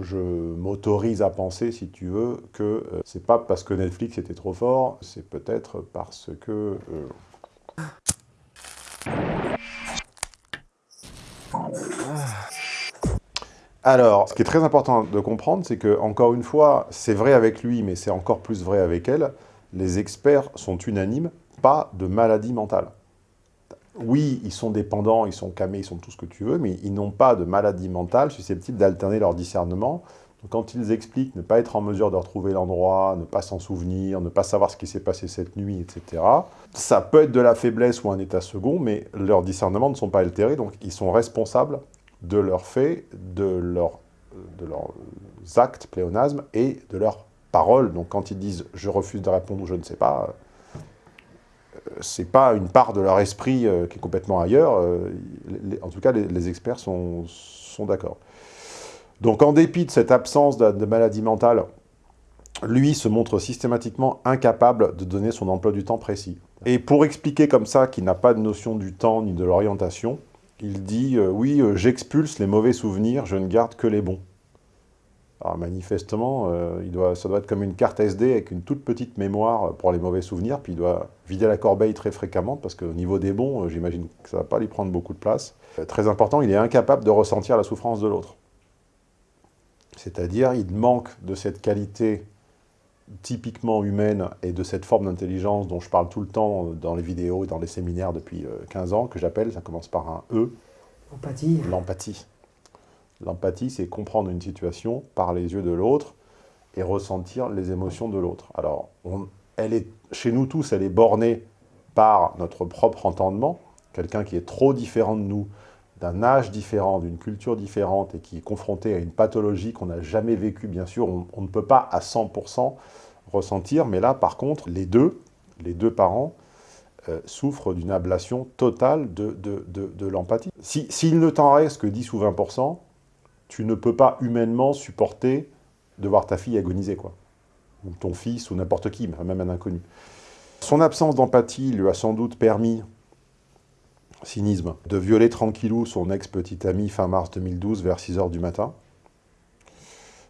Je m'autorise à penser, si tu veux, que euh, c'est pas parce que Netflix était trop fort, c'est peut-être parce que... Euh... Alors, ce qui est très important de comprendre, c'est que, encore une fois, c'est vrai avec lui, mais c'est encore plus vrai avec elle, les experts sont unanimes, pas de maladie mentale. Oui, ils sont dépendants, ils sont camés, ils sont tout ce que tu veux, mais ils n'ont pas de maladie mentale susceptible d'alterner leur discernement. Quand ils expliquent ne pas être en mesure de retrouver l'endroit, ne pas s'en souvenir, ne pas savoir ce qui s'est passé cette nuit, etc., ça peut être de la faiblesse ou un état second, mais leurs discernements ne sont pas altérés, donc ils sont responsables de leurs faits, de, leur, de leurs actes, pléonasmes, et de leurs paroles. Donc quand ils disent « je refuse de répondre » ou « je ne sais pas euh, c'est pas une part de leur esprit euh, qui est complètement ailleurs. Euh, en tout cas, les, experts sont, d'accord. Donc en dépit de cette absence de, maladie mentale, lui se montre systématiquement incapable de donner son emploi du temps précis. Et pour expliquer comme ça qu'il n'a pas de notion du temps ni de l'orientation, il dit euh, Oui, euh, j'expulse les mauvais souvenirs, je ne garde que les bons ». Alors manifestement, euh, il doit, ça doit être comme une carte SD avec une toute petite mémoire pour les mauvais souvenirs, puis il doit vider la corbeille très fréquemment, parce qu'au niveau des bons, j'imagine que ça ne va pas lui prendre beaucoup de place. Très important, il est incapable de ressentir la souffrance de l'autre. C'est-à-dire, il manque de cette qualité typiquement humaine et de cette forme d'intelligence dont je parle tout le temps dans les vidéos et dans les séminaires depuis 15 ans, que j'appelle, ça commence par un E. L'empathie. L'empathie. L'empathie, c'est comprendre une situation par les yeux de l'autre et ressentir les émotions de l'autre. Alors, on, elle est, chez nous tous, elle est bornée par notre propre entendement. Quelqu'un qui est trop différent de nous, d'un âge différent, d'une culture différente et qui est confronté à une pathologie qu'on n'a jamais vécue, bien sûr, on, ne peut pas à 100% ressentir. Mais là, par contre, les deux, les deux parents, euh, souffrent d'une ablation totale de, l'empathie. S'il si, ne t'en reste que 10 ou 20%, tu ne peux pas humainement supporter de voir ta fille agoniser, quoi. Ou ton fils, ou n'importe qui, même un inconnu. Son absence d'empathie lui a sans doute permis, cynisme, de violer tranquillou son ex-petite amie fin mars 2012 vers 6 h du matin.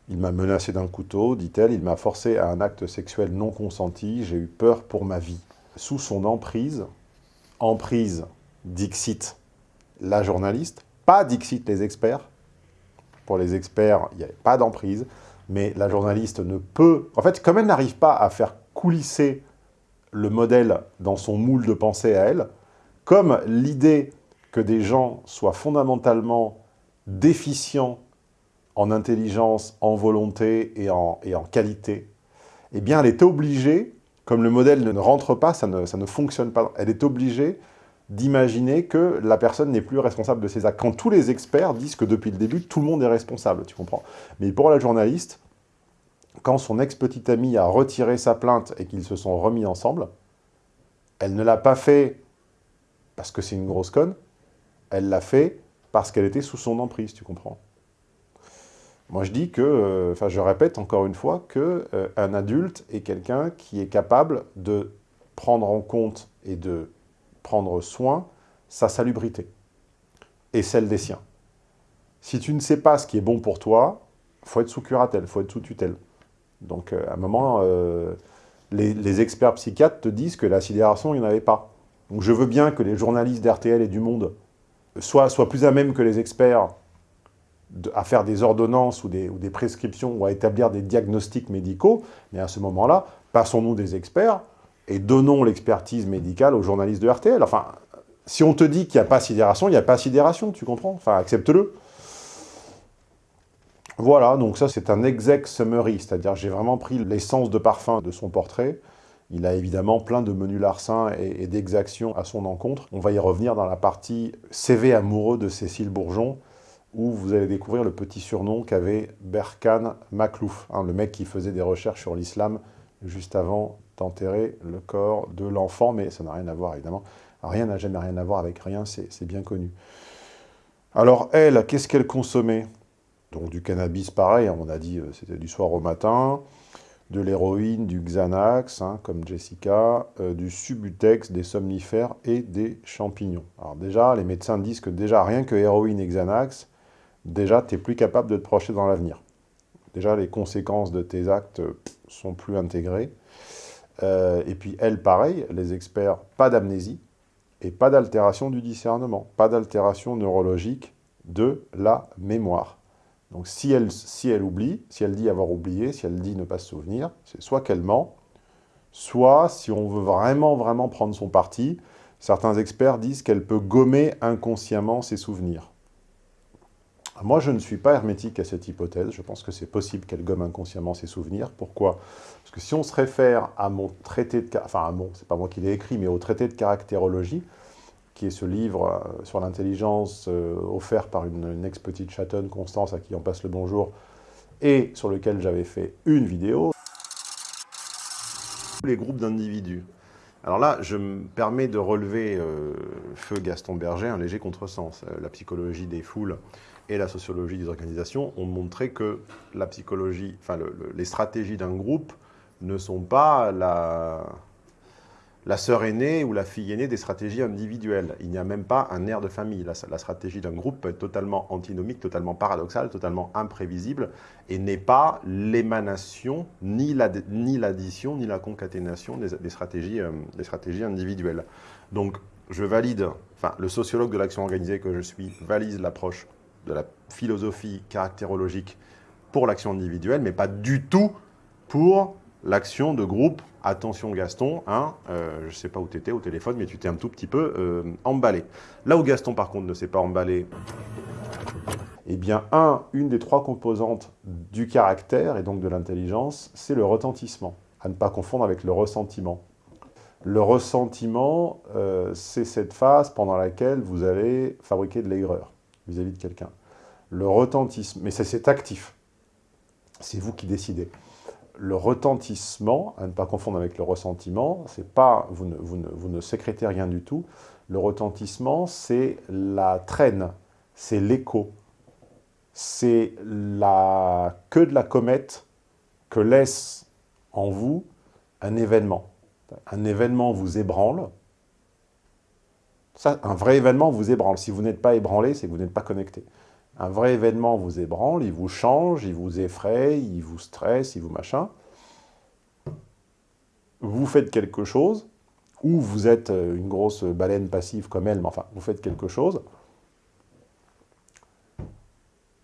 Il m'a menacé d'un couteau, dit-elle, il m'a forcé à un acte sexuel non consenti, j'ai eu peur pour ma vie. Sous son emprise, emprise, Dixit, la journaliste, pas Dixit les experts, pour les experts, il n'y avait pas d'emprise, mais la journaliste ne peut... En fait, comme elle n'arrive pas à faire coulisser le modèle dans son moule de pensée à elle, comme l'idée que des gens soient fondamentalement déficients en intelligence, en volonté et en, et en qualité, eh bien, elle est obligée, comme le modèle ne rentre pas, ça ne, ça ne fonctionne pas, elle est obligée d'imaginer que la personne n'est plus responsable de ses actes. Quand tous les experts disent que depuis le début, tout le monde est responsable, tu comprends Mais pour la journaliste, quand son ex-petite amie a retiré sa plainte et qu'ils se sont remis ensemble, elle ne l'a pas fait parce que c'est une grosse conne, elle l'a fait parce qu'elle était sous son emprise, tu comprends Moi je dis que, enfin euh, je répète encore une fois, qu'un euh, adulte est quelqu'un qui est capable de prendre en compte et de prendre soin sa salubrité et celle des siens. Si tu ne sais pas ce qui est bon pour toi, il faut être sous curatelle, il faut être sous tutelle. Donc euh, à un moment, les, les, experts psychiatres te disent que la sidération, il n'y en avait pas. Donc je veux bien que les journalistes d'RTL et du Monde soient, plus à même que les experts à faire des ordonnances ou des, ou des prescriptions ou à établir des diagnostics médicaux, mais à ce moment-là, passons-nous des experts et donnons l'expertise médicale aux journalistes de RTL. Enfin, si on te dit qu'il n'y a pas sidération, il n'y a pas sidération, tu comprends? Enfin, accepte-le. Voilà, donc ça c'est un exec summary, c'est-à-dire j'ai vraiment pris l'essence de parfum de son portrait. Il a évidemment plein de menus larcins et, d'exactions à son encontre. On va y revenir dans la partie CV amoureux de Cécile Bourgeon, où vous allez découvrir le petit surnom qu'avait Berkane Maklouf, hein, le mec qui faisait des recherches sur l'islam juste avant d'enterrer le corps de l'enfant, mais ça n'a rien à voir, évidemment. Rien n'a jamais rien à voir avec rien, c'est bien connu. Alors, elle, qu'est-ce qu'elle consommait? Donc du cannabis, pareil, on a dit euh, c'était du soir au matin, de l'héroïne, du Xanax, hein, comme Jessica, euh, du Subutex, des somnifères et des champignons. Alors déjà, les médecins disent que déjà, rien que héroïne et Xanax, déjà, tu n'es plus capable de te projeter dans l'avenir. Déjà, les conséquences de tes actes sont plus intégrées. Euh, et puis, elle, pareil, les experts, pas d'amnésie et pas d'altération du discernement, pas d'altération neurologique de la mémoire. Donc si elle, oublie, si elle dit avoir oublié, si elle dit ne pas se souvenir, c'est soit qu'elle ment, soit, si on veut vraiment, vraiment prendre son parti, certains experts disent qu'elle peut gommer inconsciemment ses souvenirs. Moi, je ne suis pas hermétique à cette hypothèse. Je pense que c'est possible qu'elle gomme inconsciemment ses souvenirs. Pourquoi? Parce que si on se réfère à mon traité de... Enfin, c'est pas moi qui l'ai écrit, mais au traité de caractérologie, qui est ce livre euh, sur l'intelligence euh, offert par une, ex-petite chatonne, Constance, à qui on passe le bonjour, et sur lequel j'avais fait une vidéo. Les groupes d'individus. Alors là, je me permets de relever, euh, feu Gaston Berger, un léger contresens. la psychologie des foules et la sociologie des organisations ont montré que la psychologie, enfin les stratégies d'un groupe ne sont pas la, la sœur aînée ou la fille aînée des stratégies individuelles. Il n'y a même pas un air de famille. La, stratégie d'un groupe peut être totalement antinomique, totalement paradoxale, totalement imprévisible et n'est pas l'émanation, ni l'addition, ni, la concaténation des, stratégies, euh, des stratégies individuelles. Donc, je valide, enfin, le sociologue de l'action organisée que je suis valide l'approche de la philosophie caractérologique pour l'action individuelle, mais pas du tout pour l'action de groupe. Attention Gaston, hein, euh, je ne sais pas où tu étais au téléphone, mais tu t'es un tout petit peu euh, emballé. Là où Gaston, par contre, ne s'est pas emballé, eh bien, un, une des trois composantes du caractère, et donc de l'intelligence, c'est le retentissement, à ne pas confondre avec le ressentiment. Le ressentiment, euh, c'est cette phase pendant laquelle vous allez fabriquer de l'aigreur vis-à-vis de quelqu'un. Le retentissement, mais c'est actif. C'est vous qui décidez. Le retentissement, à ne pas confondre avec le ressentiment, c'est pas, vous ne, vous, ne, vous ne sécrétez rien du tout. Le retentissement, c'est la traîne, c'est l'écho, c'est la queue de la comète que laisse en vous un événement. Un événement vous ébranle, ça, un vrai événement vous ébranle. Si vous n'êtes pas ébranlé, c'est que vous n'êtes pas connecté. Un vrai événement vous ébranle, il vous change, il vous effraie, il vous stresse, il vous machin. Vous faites quelque chose, ou vous êtes euh, une grosse baleine passive comme elle, mais enfin, vous faites quelque chose.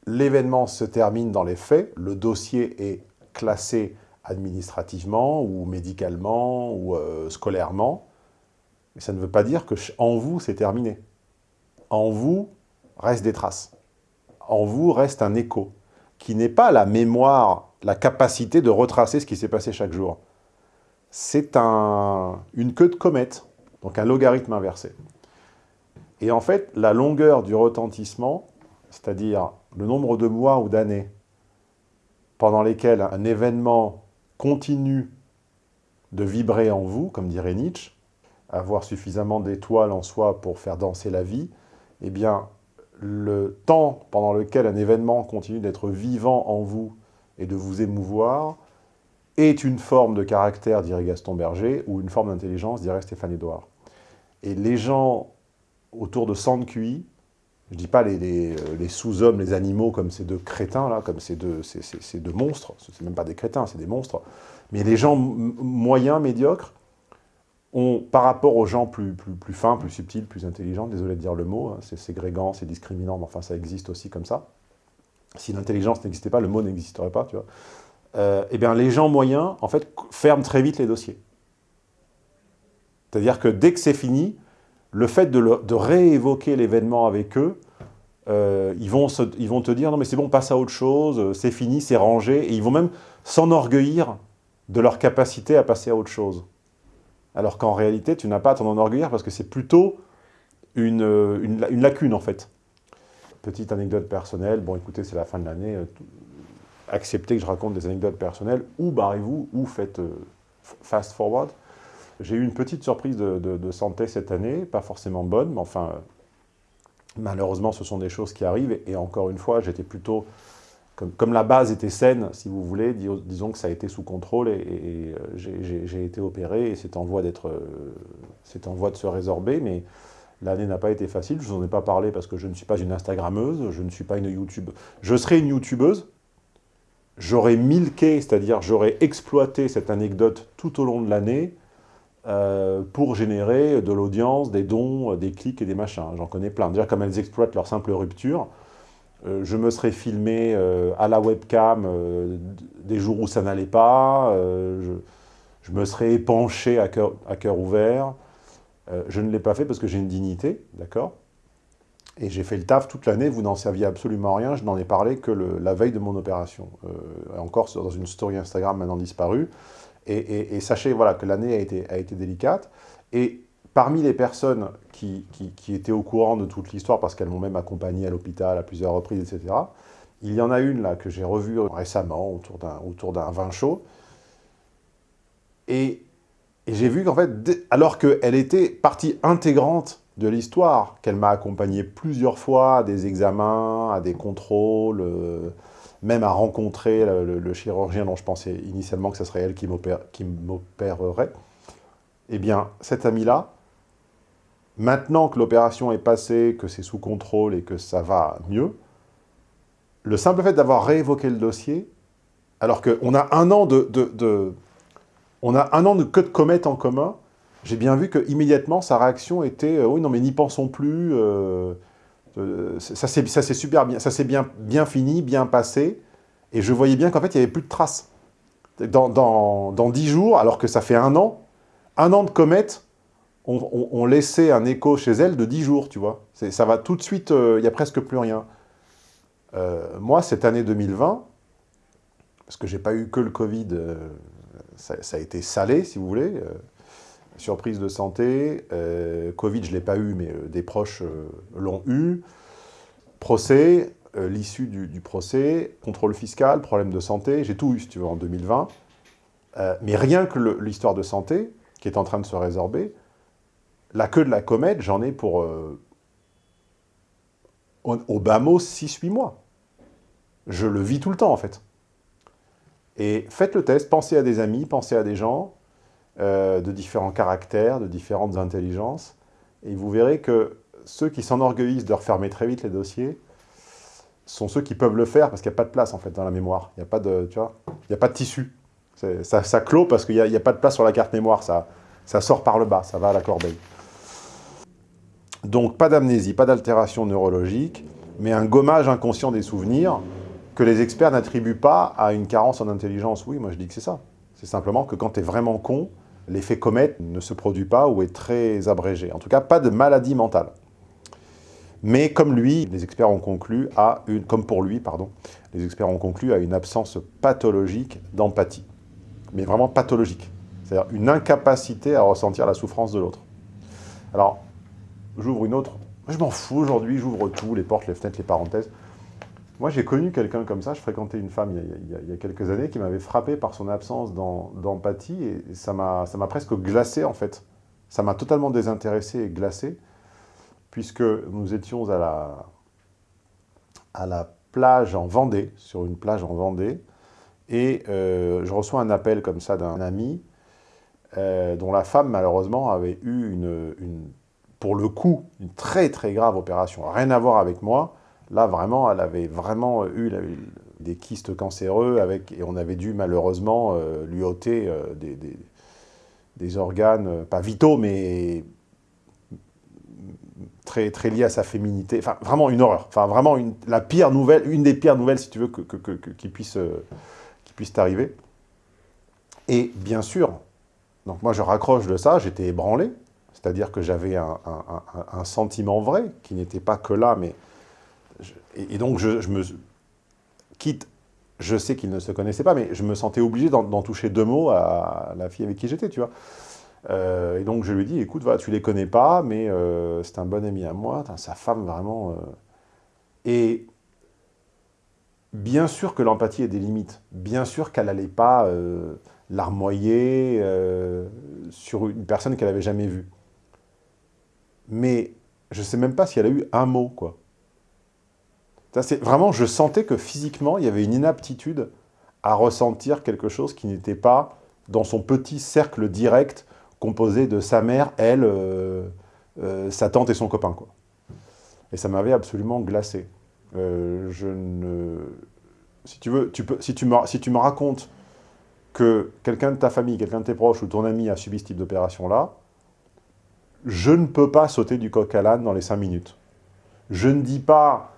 L'événement se termine dans les faits, le dossier est classé administrativement, ou médicalement, ou euh, scolairement, mais ça ne veut pas dire que en vous, c'est terminé. En vous, restent des traces. En vous, reste un écho, qui n'est pas la mémoire, la capacité de retracer ce qui s'est passé chaque jour. C'est un, une queue de comète, donc un logarithme inversé. Et en fait, la longueur du retentissement, c'est-à-dire le nombre de mois ou d'années pendant lesquels un événement continue de vibrer en vous, comme dirait Nietzsche, avoir suffisamment d'étoiles en soi pour faire danser la vie, eh bien, le temps pendant lequel un événement continue d'être vivant en vous et de vous émouvoir est une forme de caractère, dirait Gaston Berger, ou une forme d'intelligence, dirait Stéphane Edouard. Et les gens autour de QI, je ne dis pas les, les, sous-hommes, les animaux comme ces deux crétins, là, comme ces deux, ces, ces deux monstres, c'est même pas des crétins, c'est des monstres, mais les gens moyens, médiocres, par rapport aux gens plus, fins, plus subtils, plus intelligents, désolé de dire le mot, hein, c'est ségrégant, c'est discriminant, mais enfin ça existe aussi comme ça. Si l'intelligence n'existait pas, le mot n'existerait pas, tu vois. Euh, eh bien, les gens moyens, en fait, ferment très vite les dossiers. C'est-à-dire que dès que c'est fini, le fait de, réévoquer l'événement avec eux, euh, ils, vont ils vont te dire « non mais c'est bon, passe à autre chose, c'est fini, c'est rangé », et ils vont même s'enorgueillir de leur capacité à passer à autre chose alors qu'en réalité, tu n'as pas à t'en enorgueillir parce que c'est plutôt une, une, lacune, en fait. Petite anecdote personnelle, bon écoutez, c'est la fin de l'année, euh, acceptez que je raconte des anecdotes personnelles, ou barrez-vous, ou faites euh, fast forward. J'ai eu une petite surprise de, santé cette année, pas forcément bonne, mais enfin, malheureusement, ce sont des choses qui arrivent, et, encore une fois, j'étais plutôt comme, la base était saine, si vous voulez, disons que ça a été sous contrôle et, et, j'ai été opéré et c'est en, voie en voie de se résorber, mais l'année n'a pas été facile, je vous en ai pas parlé parce que je ne suis pas une Instagrammeuse, je ne suis pas une YouTube. Je serai une YouTubeuse, j'aurais milqué, c'est-à-dire j'aurais exploité cette anecdote tout au long de l'année euh, pour générer de l'audience, des dons, des clics et des machins. J'en connais plein. Déjà, comme elles exploitent leur simple rupture, euh, je me serais filmé euh, à la webcam des jours où ça n'allait pas, je, me serais épanché à cœur, ouvert. je ne l'ai pas fait parce que j'ai une dignité, d'accord? Et j'ai fait le taf toute l'année, vous n'en saviez absolument rien, je n'en ai parlé que la veille de mon opération. Euh, encore dans une story Instagram maintenant disparue. Et, et, sachez voilà, que l'année a été, a été délicate. Et parmi les personnes qui, étaient au courant de toute l'histoire, parce qu'elles m'ont même accompagné à l'hôpital à plusieurs reprises, etc., il y en a une là que j'ai revue récemment autour d'un vin chaud. Et, j'ai vu qu'en fait, alors qu'elle était partie intégrante de l'histoire, qu'elle m'a accompagné plusieurs fois à des examens, à des contrôles, euh, même à rencontrer le, chirurgien dont je pensais initialement que ce serait elle qui m'opérerait, eh bien, cette amie-là, maintenant que l'opération est passée, que c'est sous contrôle et que ça va mieux, le simple fait d'avoir réévoqué le dossier, alors qu'on a un an de, on a un an de queue de comète en commun, j'ai bien vu qu'immédiatement, sa réaction était euh, Oui, non, mais n'y pensons plus, euh, euh, ça s'est super bien, ça s'est bien, bien fini, bien passé. » Et je voyais bien qu'en fait, il n'y avait plus de traces. Dans, dans, 10 jours, alors que ça fait un an, un an de comète, on, laissait un écho chez elle de 10 jours, tu vois. Ça va tout de suite, il n'y a presque plus rien. moi, cette année 2020, parce que j'ai pas eu que le Covid, ça, ça, a été salé, si vous voulez, surprise de santé, euh, Covid, je ne l'ai pas eu, mais euh, des proches euh, l'ont eu. Procès, l'issue du, procès, contrôle fiscal, problème de santé, j'ai tout eu, si tu veux, en 2020. mais rien que l'histoire de santé, qui est en train de se résorber, la queue de la comète, j'en ai pour, au, bas mot, 6-8 mois. Je le vis tout le temps, en fait. Et faites le test, pensez à des amis, pensez à des gens, euh, de différents caractères, de différentes intelligences. Et vous verrez que ceux qui s'enorgueillissent de refermer très vite les dossiers sont ceux qui peuvent le faire parce qu'il n'y a pas de place en fait dans la mémoire. Il n'y a pas de, a pas de tissu. Ça, ça clôt parce qu'il n'y a, pas de place sur la carte mémoire. Ça, ça sort par le bas, ça va à la corbeille. Donc pas d'amnésie, pas d'altération neurologique, mais un gommage inconscient des souvenirs que les experts n'attribuent pas à une carence en intelligence. Oui, moi je dis que c'est ça. C'est simplement que quand tu es vraiment con, l'effet comète ne se produit pas ou est très abrégé. En tout cas, pas de maladie mentale. Mais comme lui, les experts ont conclu à une, comme pour lui, pardon, les experts ont conclu à une absence pathologique d'empathie. Mais vraiment pathologique. C'est-à-dire une incapacité à ressentir la souffrance de l'autre. Alors, j'ouvre une autre. Je m'en fous aujourd'hui, j'ouvre tout, les portes, les fenêtres, les parenthèses. Moi, j'ai connu quelqu'un comme ça, je fréquentais une femme il y a, quelques années qui m'avait frappé par son absence d'empathie et ça m'a presque glacé en fait. Ça m'a totalement désintéressé et glacé puisque nous étions à la, à la plage en Vendée, sur une plage en Vendée, et euh, je reçois un appel comme ça d'un ami euh, dont la femme malheureusement avait eu une, une, pour le coup, une très très grave opération, rien à voir avec moi, Là, vraiment, elle avait vraiment eu des kystes cancéreux avec, et on avait dû malheureusement euh, lui ôter euh, des, organes, euh, pas vitaux, mais très, très liés à sa féminité. Enfin, vraiment une horreur. Enfin, vraiment la pire nouvelle, une des pires nouvelles, si tu veux, que, qui puisse, qui puisse t'arriver. Et bien sûr, donc moi je raccroche de ça, j'étais ébranlé, c'est-à-dire que j'avais un, sentiment vrai, qui n'était pas que là, mais et, donc, je, me quitte, je sais qu'ils ne se connaissaient pas, mais je me sentais obligé d'en toucher deux mots à la fille avec qui j'étais, tu vois. Euh, et donc, je lui dis, écoute, voilà, tu les connais pas, mais euh, c'est un bon ami à moi, sa femme, vraiment... Euh. Et bien sûr que l'empathie a des limites. Bien sûr qu'elle n'allait pas larmoyer sur une personne qu'elle n'avait jamais vue. Mais je ne sais même pas si elle a eu un mot, quoi. Vraiment, je sentais que physiquement, il y avait une inaptitude à ressentir quelque chose qui n'était pas dans son petit cercle direct composé de sa mère, elle, euh, euh, sa tante et son copain. Quoi. Et ça m'avait absolument glacé. Euh, je ne... Si tu veux, tu peux, si tu me, si tu me racontes que quelqu'un de ta famille, quelqu'un de tes proches ou ton ami a subi ce type d'opération-là, je ne peux pas sauter du coq à l'âne dans les cinq minutes. Je ne dis pas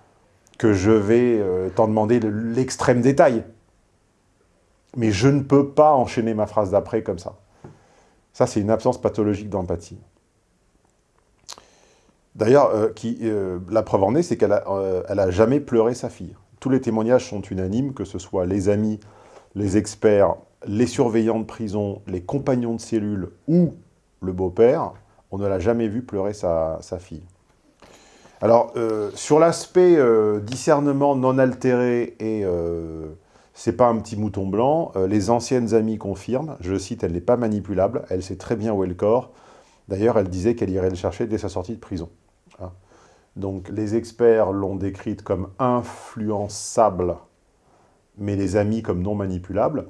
que je vais t'en demander l'extrême détail. Mais je ne peux pas enchaîner ma phrase d'après comme ça. Ça, c'est une absence pathologique d'empathie. D'ailleurs, euh, euh, la preuve en est, c'est qu'elle n'a euh, jamais pleuré sa fille. Tous les témoignages sont unanimes, que ce soit les amis, les experts, les surveillants de prison, les compagnons de cellule ou le beau-père, on ne l'a jamais vu pleurer sa, fille. Alors, sur l'aspect discernement non altéré et c'est pas un petit mouton blanc. Euh, les anciennes amies confirment, je cite, elle n'est pas manipulable, elle sait très bien où est le corps. D'ailleurs, elle disait qu'elle irait le chercher dès sa sortie de prison. Hein. Donc les experts l'ont décrite comme influençable, mais les amis comme non manipulable.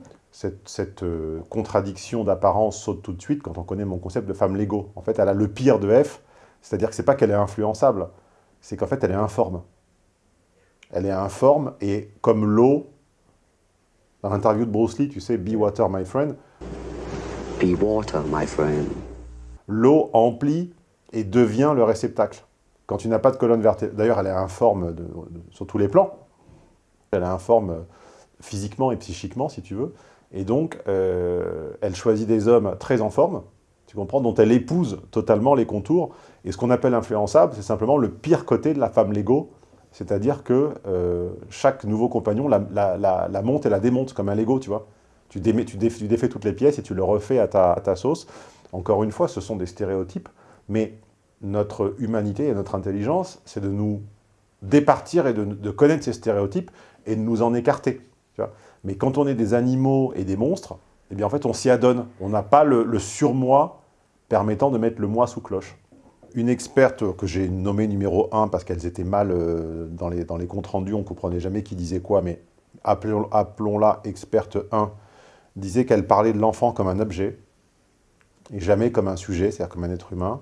Cette, euh, contradiction d'apparence saute tout de suite quand on connaît mon concept de femme légaux. En fait, elle a le pire de F, c'est-à-dire que c'est pas qu'elle est influençable, c'est qu'en fait, elle est informe. Elle est informe, et comme l'eau, dans l'interview de Bruce Lee, tu sais, Be Water, my friend. Be water, my friend. L'eau emplit et devient le réceptacle. Quand tu n'as pas de colonne vertébrale, d'ailleurs, elle est informe de, sur tous les plans. Elle est informe euh, physiquement et psychiquement, si tu veux. Et donc, euh, elle choisit des hommes très en forme, tu comprends, dont elle épouse totalement les contours. Et ce qu'on appelle influençable, c'est simplement le pire côté de la femme Lego, c'est-à-dire que euh, chaque nouveau compagnon la, monte et la démonte comme un Lego, tu vois. Tu, défais toutes les pièces et tu le refais à ta, sauce. Encore une fois, ce sont des stéréotypes, mais notre humanité et notre intelligence, c'est de nous départir et de, connaître ces stéréotypes et de nous en écarter. Mais quand on est des animaux et des monstres, eh bien en fait on s'y adonne. On n'a pas le, surmoi permettant de mettre le moi sous cloche une experte que j'ai nommée numéro 1 parce qu'elles étaient mal euh, dans, les, dans les comptes rendus, on ne comprenait jamais qui disait quoi, mais appelons-la experte 1, disait qu'elle parlait de l'enfant comme un objet, et jamais comme un sujet, c'est-à-dire comme un être humain.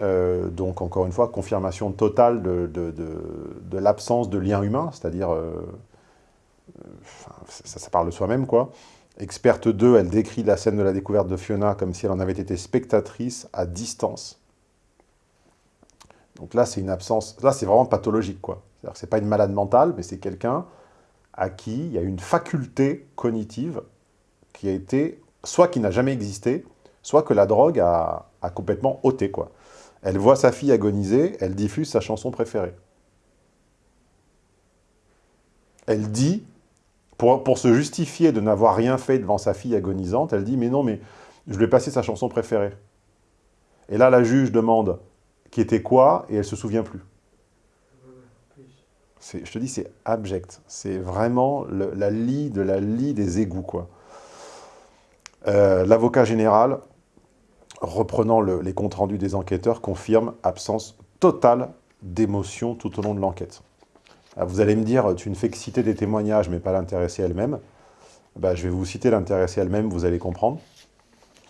Euh, donc, encore une fois, confirmation totale de, de, l'absence de lien humain, c'est-à-dire, euh, ça, parle de soi-même, quoi. Experte 2, elle décrit la scène de la découverte de Fiona comme si elle en avait été spectatrice à distance. Donc là, c'est une absence, là, c'est vraiment pathologique, quoi. C'est-à-dire que ce pas une malade mentale, mais c'est quelqu'un à qui il y a une faculté cognitive qui a été, soit qui n'a jamais existé, soit que la drogue a, complètement ôté, quoi. Elle voit sa fille agoniser, elle diffuse sa chanson préférée. Elle dit, pour, se justifier de n'avoir rien fait devant sa fille agonisante, elle dit « mais non, mais je lui ai passé sa chanson préférée ». Et là, la juge demande qui était quoi, et elle se souvient plus. Je te dis, c'est abject. C'est vraiment la lie de la lie des égouts. Euh, l'avocat général, reprenant les comptes rendus des enquêteurs, confirme absence totale d'émotion tout au long de l'enquête. Vous allez me dire, tu ne fais que citer des témoignages, mais pas l'intéressée elle-même. Bah, je vais vous citer l'intéressée elle-même, vous allez comprendre.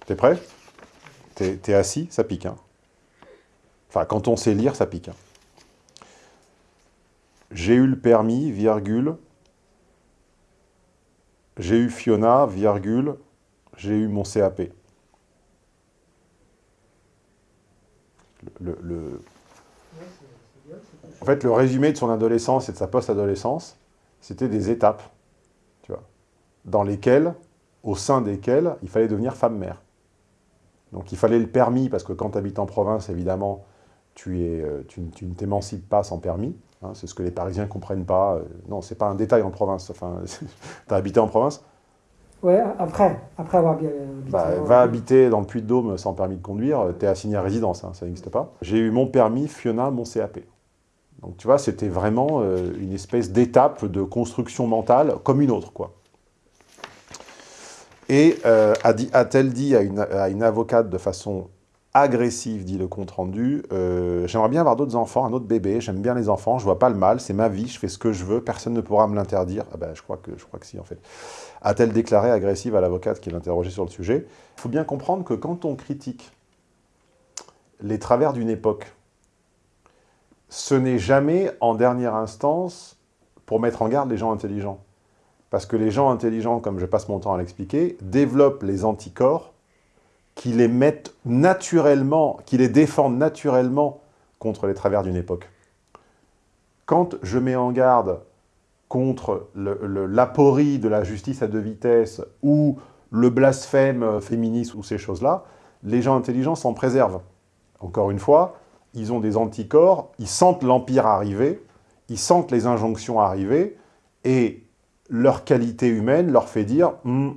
T'es prêt? T'es es assis Ça pique, hein Enfin, quand on sait lire, ça pique. Hein. J'ai eu le permis, virgule. J'ai eu Fiona, virgule. J'ai eu mon CAP. Le, En fait, le résumé de son adolescence et de sa post-adolescence, c'était des étapes, tu vois, dans lesquelles, au sein desquelles, il fallait devenir femme-mère. Donc il fallait le permis, parce que quand tu habites en province, évidemment, tu, es, euh, tu, ne t'émancipes pas sans permis. Hein, c'est ce que les Parisiens ne comprennent pas. Euh, non, c'est pas un détail en province. Enfin, tu as habité en province Ouais, après, après avoir habité. Bah, va habiter dans le Puy-de-Dôme sans permis de conduire, tu es assigné à résidence, hein, ça n'existe pas. J'ai eu mon permis, Fiona, mon CAP. Donc tu vois, c'était vraiment euh, une espèce d'étape de construction mentale comme une autre, quoi. Et a-t-elle dit, à une, à une avocate de façon agressive, dit le compte-rendu. Euh, J'aimerais bien avoir d'autres enfants, un autre bébé. J'aime bien les enfants, je vois pas le mal, c'est ma vie, je fais ce que je veux, personne ne pourra me l'interdire. Ah ben, je crois que je crois que si, en fait. A-t-elle déclaré agressive à l'avocate qui l'interrogeait sur le sujet? Il faut bien comprendre que quand on critique les travers d'une époque, ce n'est jamais en dernière instance pour mettre en garde les gens intelligents. Parce que les gens intelligents, comme je passe mon temps à l'expliquer, développent les anticorps qui les mettent naturellement, qui les défendent naturellement contre les travers d'une époque. Quand je mets en garde contre l'aporie de la justice à deux vitesses ou le blasphème féministe ou ces choses-là, les gens intelligents s'en préservent. Encore une fois, ils ont des anticorps, ils sentent l'empire arriver, ils sentent les injonctions arriver, et leur qualité humaine leur fait dire hmm,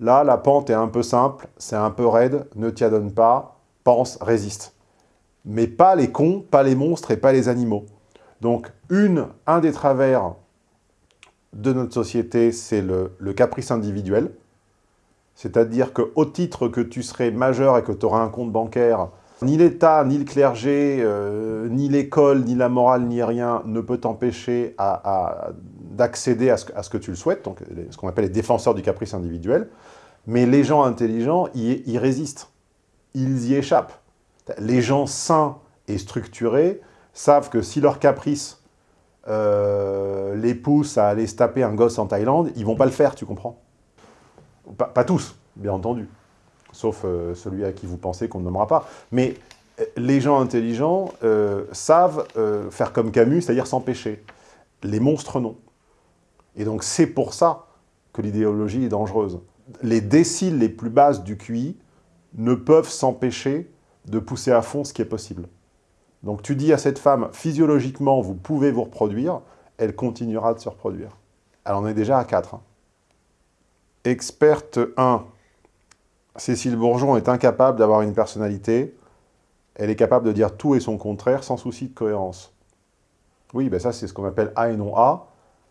là, la pente est un peu simple, c'est un peu raide, ne t'y adonne pas, pense, résiste. Mais pas les cons, pas les monstres et pas les animaux. Donc, une, un des travers de notre société, c'est le, le, caprice individuel. C'est-à-dire qu'au titre que tu serais majeur et que tu auras un compte bancaire, ni l'État, ni le clergé, euh, ni l'école, ni la morale, ni rien ne peut t'empêcher d'accéder à, ce, que tu le souhaites, donc ce qu'on appelle les défenseurs du caprice individuel. Mais les gens intelligents y, y résistent. Ils y échappent. Les gens sains et structurés savent que si leur caprice euh, les pousse à aller se taper un gosse en Thaïlande, ils vont pas le faire, tu comprends? Pas tous, bien entendu sauf euh, celui à qui vous pensez qu'on ne nommera pas. Mais euh, les gens intelligents euh, savent faire comme Camus, c'est-à-dire s'empêcher. Les monstres, non. Et donc c'est pour ça que l'idéologie est dangereuse. Les déciles les plus basses du QI ne peuvent s'empêcher de pousser à fond ce qui est possible. Donc tu dis à cette femme, physiologiquement, vous pouvez vous reproduire, elle continuera de se reproduire. Elle en est déjà à 4. Hein. Experte 1. Cécile Bourgeon est incapable d'avoir une personnalité. Elle est capable de dire tout et son contraire sans souci de cohérence. Oui, ben ça c'est ce qu'on appelle A et non A.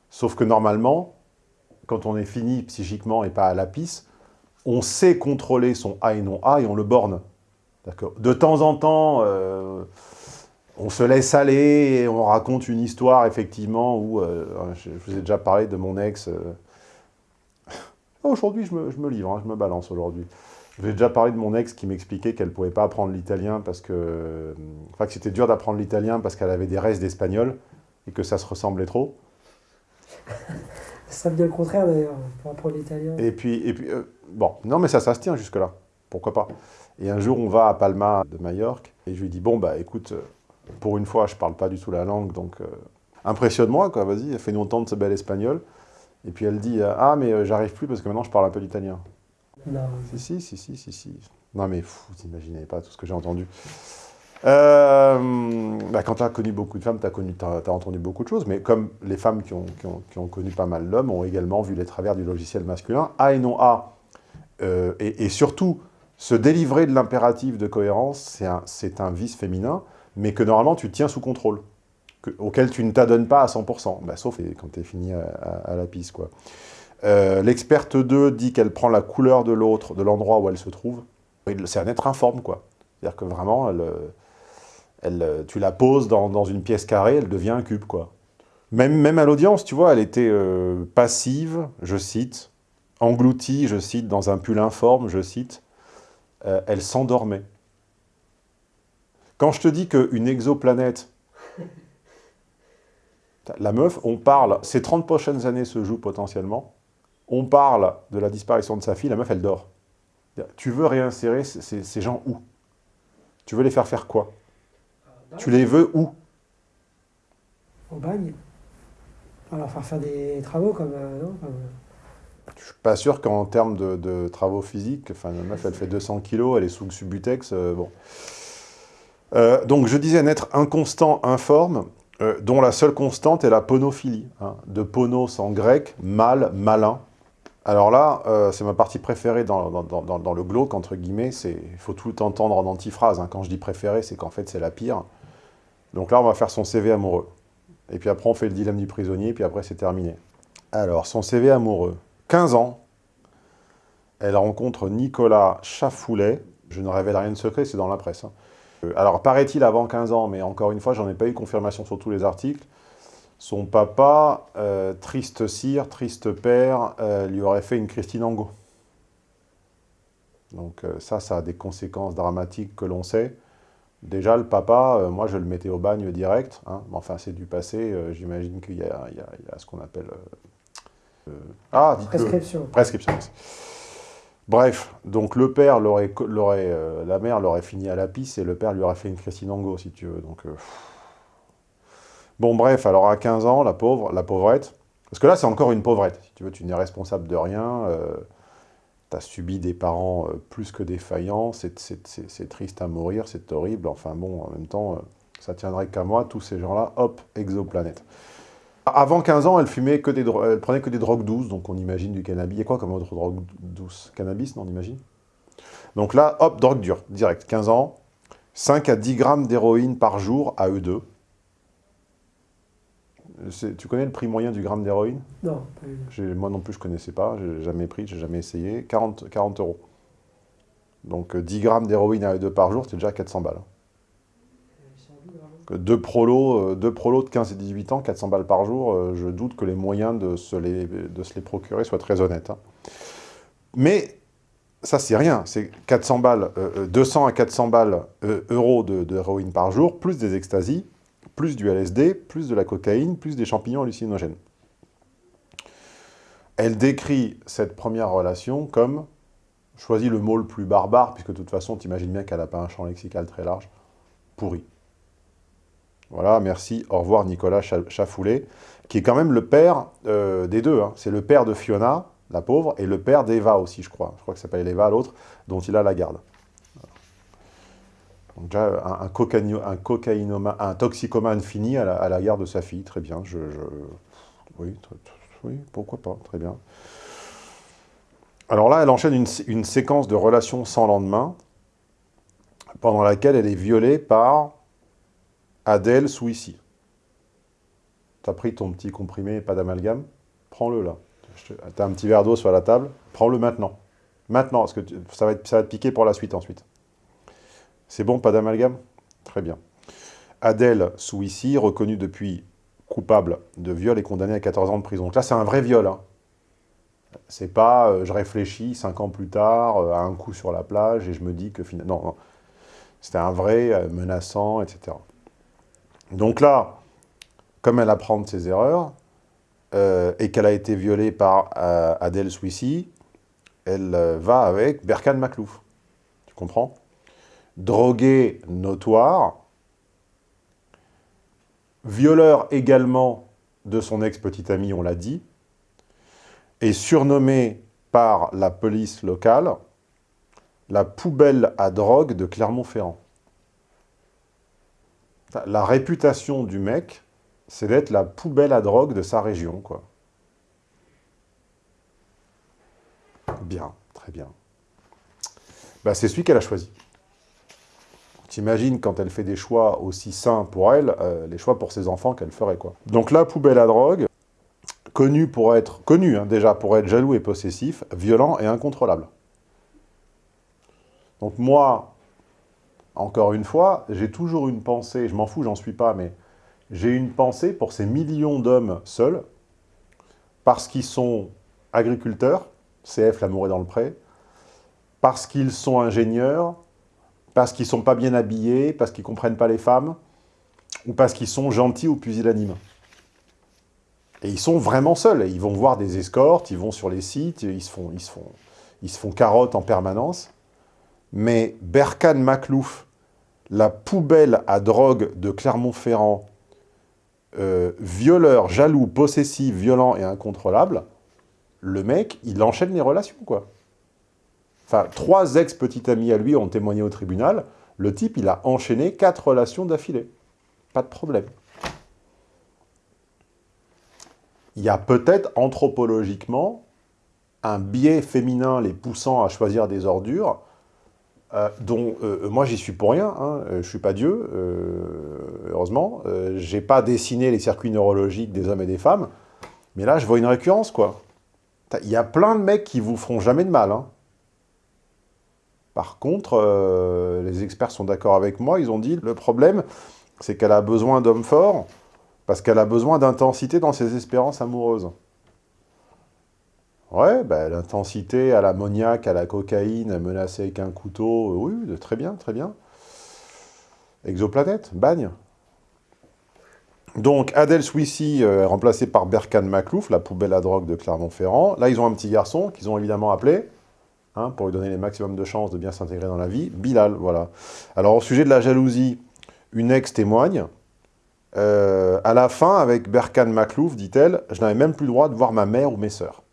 Sauf que normalement, quand on est fini psychiquement et pas à la pisse, on sait contrôler son A et non A et on le borne. De temps en temps, euh, on se laisse aller et on raconte une histoire, effectivement, où, euh, je vous ai déjà parlé de mon ex. Euh... Aujourd'hui, je me, je me, livre, hein, je me balance aujourd'hui. Je vous ai déjà parlé de mon ex qui m'expliquait qu'elle ne pouvait pas apprendre l'italien parce que... Enfin, que c'était dur d'apprendre l'italien parce qu'elle avait des restes d'espagnol et que ça se ressemblait trop. ça bien le contraire d'ailleurs, pour apprendre l'italien. Et puis, et puis euh, bon, non mais ça, ça se tient jusque-là, pourquoi pas? Et un jour, on va à Palma de Majorque et je lui dis, bon bah écoute, pour une fois, je parle pas du tout la langue, donc euh, impressionne-moi, quoi, vas-y, fais-nous entendre ce bel espagnol. Et puis elle dit, ah mais euh, j'arrive plus parce que maintenant je parle un peu l'italien. Non. Si, si, si, si, si. Non, mais vous n'imaginez pas tout ce que j'ai entendu. Euh, bah, quand tu as connu beaucoup de femmes, tu as, as, entendu beaucoup de choses, mais comme les femmes qui ont, connu pas mal l'homme ont également vu les travers du logiciel masculin, A et non A, euh, et, surtout, se délivrer de l'impératif de cohérence, c'est un, vice féminin, mais que normalement tu tiens sous contrôle, que, auquel tu ne t'adonnes pas à 100%, bah, sauf quand tu es fini à, à, à la piste, quoi. Euh, L'experte 2 dit qu'elle prend la couleur de l'autre, de l'endroit où elle se trouve. C'est un être informe, quoi. C'est-à-dire que vraiment, elle, elle, tu la poses dans, une pièce carrée, elle devient un cube, quoi. Même, même à l'audience, tu vois, elle était euh, passive, je cite, engloutie, je cite, dans un pull informe, je cite, euh, elle s'endormait. Quand je te dis qu'une exoplanète, la meuf, on parle, ces 30 prochaines années se jouent potentiellement, on parle de la disparition de sa fille, la meuf, elle dort. Tu veux réinsérer ces, ces gens où? Tu veux les faire faire quoi? Tu les veux où? Au bagne. On va leur faire faire des travaux comme... Euh, non comme... Je suis pas sûr qu'en termes de, de, travaux physiques, enfin, la meuf, elle fait 200 kilos, elle est sous Subutex, euh, bon. Euh, donc, je disais un être inconstant, informe, euh, dont la seule constante est la ponophilie. Hein, de ponos en grec, mal, malin. Alors là, euh, c'est ma partie préférée dans, le glauque, entre guillemets. Il faut tout entendre en antiphrase. Hein. Quand je dis préférée, c'est qu'en fait, c'est la pire. Donc là, on va faire son CV amoureux. Et puis après, on fait le dilemme du prisonnier, puis après, c'est terminé. Alors, son CV amoureux. 15 ans, elle rencontre Nicolas Chafoulet, Je ne révèle rien de secret, c'est dans la presse. hein. Euh, Alors, paraît-il avant 15 ans, mais encore une fois, j'en ai pas eu confirmation sur tous les articles, son papa, euh, triste cire, triste père, euh, lui aurait fait une Christine Angot. Donc euh, ça, ça a des conséquences dramatiques que l'on sait. Déjà, le papa, moi, je le mettais au bagne direct. hein. Mais enfin, c'est du passé. J'imagine qu'il y, a y y ce qu'on appelle... ah. Prescription. Prescription. Bref, donc le père l'aurait, la mère l'aurait fini à la pisse et le père lui aurait fait une Christine Angot, si tu veux. Donc, pff. Bon, bref, alors à 15 ans, la pauvre, la pauvrette, parce que là, c'est encore une pauvrette. Si tu veux, tu n'es responsable de rien. tu as subi des parents euh, plus que défaillants. C'est, triste à mourir, c'est horrible. Enfin bon, en même temps, euh, ça tiendrait qu'à moi. Tous ces gens-là, hop, exoplanète. Avant 15 ans, elle fumait que des elle prenait que des drogues douces, donc on imagine du cannabis. Il y a quoi comme autre drogue douce? Cannabis, non, on imagine? Donc là, hop, drogue dure, direct. 15 ans, 5 à 10 grammes d'héroïne par jour à eux deux. Tu connais le prix moyen du gramme d'héroïne? Non, pas Moi non plus, je ne connaissais pas, j'ai jamais pris, j'ai jamais essayé. 40, 40 euros. Donc euh, 10 grammes d'héroïne à eux deux par jour, c'est déjà 400 balles. Deux prolos, euh, deux prolos de 15 et 18 ans, 400 balles par jour, euh, je doute que les moyens de se les, de se les procurer soient très honnêtes. hein. Mais ça, c'est rien. C'est 400 balles, euh, euh, 200 à 400 balles euh, euros de- d'héroïne par jour, plus des extasies, plus du LSD, plus de la cocaïne, plus des champignons hallucinogènes. Elle décrit cette première relation comme, choisis le mot le plus barbare, puisque de toute façon, tu imagines bien qu'elle n'a pas un champ lexical très large, pourri. Voilà, merci, au revoir Nicolas Cha- Chafoulet, qui est quand même le père euh, des deux. hein. C'est le père de Fiona, la pauvre, et le père d'Eva aussi, je crois. Je crois que s'appelle Eva, l'autre, dont il a la garde. Déjà, un, toxicomane fini à la, garde de sa fille, très bien. Oui, pourquoi pas, très bien. Alors là, elle enchaîne une, sé- une séquence de relations sans lendemain, pendant laquelle elle est violée par Adèle Souissi. T'as pris ton petit comprimé, pas d'amalgame Prends-le là. T'as un petit verre d'eau sur la table, prends-le maintenant. Maintenant, parce que ça, va être, ça va te piquer pour la suite ensuite. C'est bon, pas d'amalgame? Très bien. Adèle Souissi, reconnue depuis coupable de viol et condamnée à 14 ans de prison. Donc là, c'est un vrai viol. Hein. C'est pas euh, je réfléchis cinq ans plus tard euh, à un coup sur la plage et je me dis que finalement. Non, non. C'était un vrai euh, menaçant, etc. Donc là, comme elle apprend de ses erreurs et qu'elle a été violée par Adèle Souissi, elle va avec Berkane Maclouf. Tu comprends? Drogué notoire, violeur également de son ex-petite amie, on l'a dit, et surnommé par la police locale la poubelle à drogue de Clermont-Ferrand. La réputation du mec, c'est d'être la poubelle à drogue de sa région, quoi. Bien, très bien. Bah, c'est celui qu'elle a choisi. T'imagines quand elle fait des choix aussi sains pour elle, euh, les choix pour ses enfants qu'elle ferait, quoi. Donc la poubelle à drogue, connu pour être, connu hein, déjà pour être jaloux et possessif, violent et incontrôlable. Donc moi, encore une fois, j'ai toujours une pensée, je m'en fous, j'en suis pas, mais j'ai une pensée pour ces millions d'hommes seuls, parce qu'ils sont agriculteurs, CF l'amour est dans le pré, parce qu'ils sont ingénieurs, parce qu'ils sont pas bien habillés, parce qu'ils comprennent pas les femmes, ou parce qu'ils sont gentils ou pusillanimes. Et ils sont vraiment seuls. Ils vont voir des escortes, ils vont sur les sites, ils se font, ils se font, ils se font carotte en permanence. Mais Berkane Maclouf, la poubelle à drogue de Clermont-Ferrand, euh, violeur, jaloux, possessif, violent et incontrôlable, le mec, il enchaîne les relations, quoi. Enfin, trois ex-petites amies à lui ont témoigné au tribunal. Le type, il a enchaîné quatre relations d'affilée. Pas de problème. Il y a peut-être anthropologiquement un biais féminin les poussant à choisir des ordures, euh, dont euh, moi j'y suis pour rien, hein, euh, je suis pas Dieu, euh, heureusement, j'ai pas dessiné les circuits neurologiques des hommes et des femmes, mais là je vois une récurrence quoi. Il y a plein de mecs qui vous feront jamais de mal, hein. Par contre, euh, les experts sont d'accord avec moi, ils ont dit, le problème, c'est qu'elle a besoin d'hommes forts, parce qu'elle a besoin d'intensité dans ses espérances amoureuses. Ouais, bah, l'intensité à l'ammoniaque, à la cocaïne, à menacer avec un couteau, oui, très bien, très bien. Exoplanète, bagne. Donc, Adèle Swissy euh, remplacée par Berkan Maclouf, la poubelle à drogue de Clermont-Ferrand. Là, ils ont un petit garçon qu'ils ont évidemment appelé, hein, pour lui donner les maximum de chances de bien s'intégrer dans la vie, Bilal, voilà. Alors, au sujet de la jalousie, une ex témoigne. Euh, à la fin, avec Berkan Maclouf, dit-elle, je n'avais même plus le droit de voir ma mère ou mes sœurs.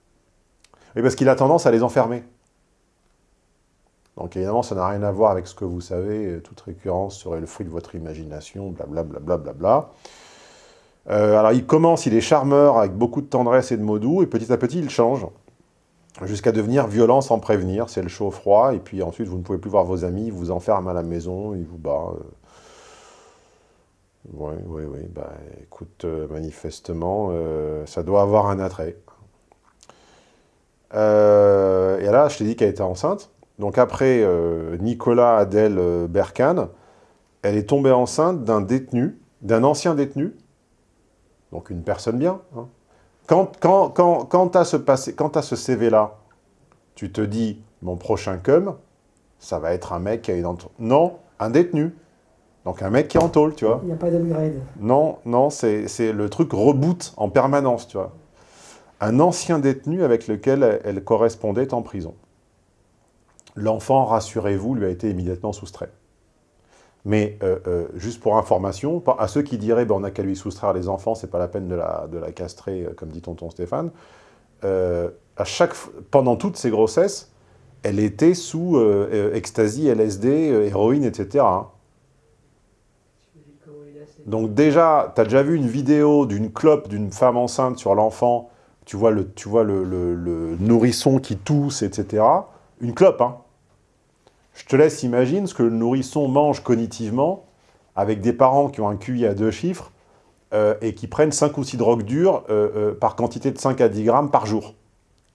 Et parce qu'il a tendance à les enfermer. Donc évidemment, ça n'a rien à voir avec ce que vous savez, toute récurrence serait le fruit de votre imagination, blablabla. Bla, bla, bla, euh, alors il commence, il est charmeur, avec beaucoup de tendresse et de mots doux, et petit à petit il change, jusqu'à devenir violent sans prévenir, c'est le chaud-froid, et puis ensuite vous ne pouvez plus voir vos amis, il vous enferme à la maison, il vous bat. Oui, oui, oui, bah écoute, euh, manifestement, euh, ça doit avoir un attrait. et là, je t'ai dit qu'elle était enceinte, donc après Nicolas Adèle Berkane, elle est tombée enceinte d'un détenu, d'un ancien détenu, donc une personne bien. Hein. Quand, quand, quand, quand tu as ce, ce CV-là, tu te dis, mon prochain cum, ça va être un mec qui est dans... Non, un détenu. Donc un mec qui est en tôle, tu vois. Il n'y a pas d'upgrade. Non, non, c'est le truc reboot en permanence, tu vois. Un ancien détenu avec lequel elle correspondait en prison. L'enfant, rassurez-vous, lui a été immédiatement soustrait. Mais euh, euh, juste pour information, à ceux qui diraient ben, on n'a qu'à lui soustraire les enfants, c'est pas la peine de la, de la castrer, euh, comme dit tonton Stéphane, à chaque, pendant toutes ses grossesses, elle était sous ecstasy, LSD, héroïne, etc. Hein. Donc déjà, tu as déjà vu une vidéo d'une clope d'une femme enceinte sur l'enfant, tu vois, le, tu vois le, le, nourrisson qui tousse, etc. Une clope, hein je te laisse imaginer ce que le nourrisson mange cognitivement avec des parents qui ont un QI à deux chiffres euh, et qui prennent 5 ou 6 drogues dures euh, euh, par quantité de 5 à 10 grammes par jour.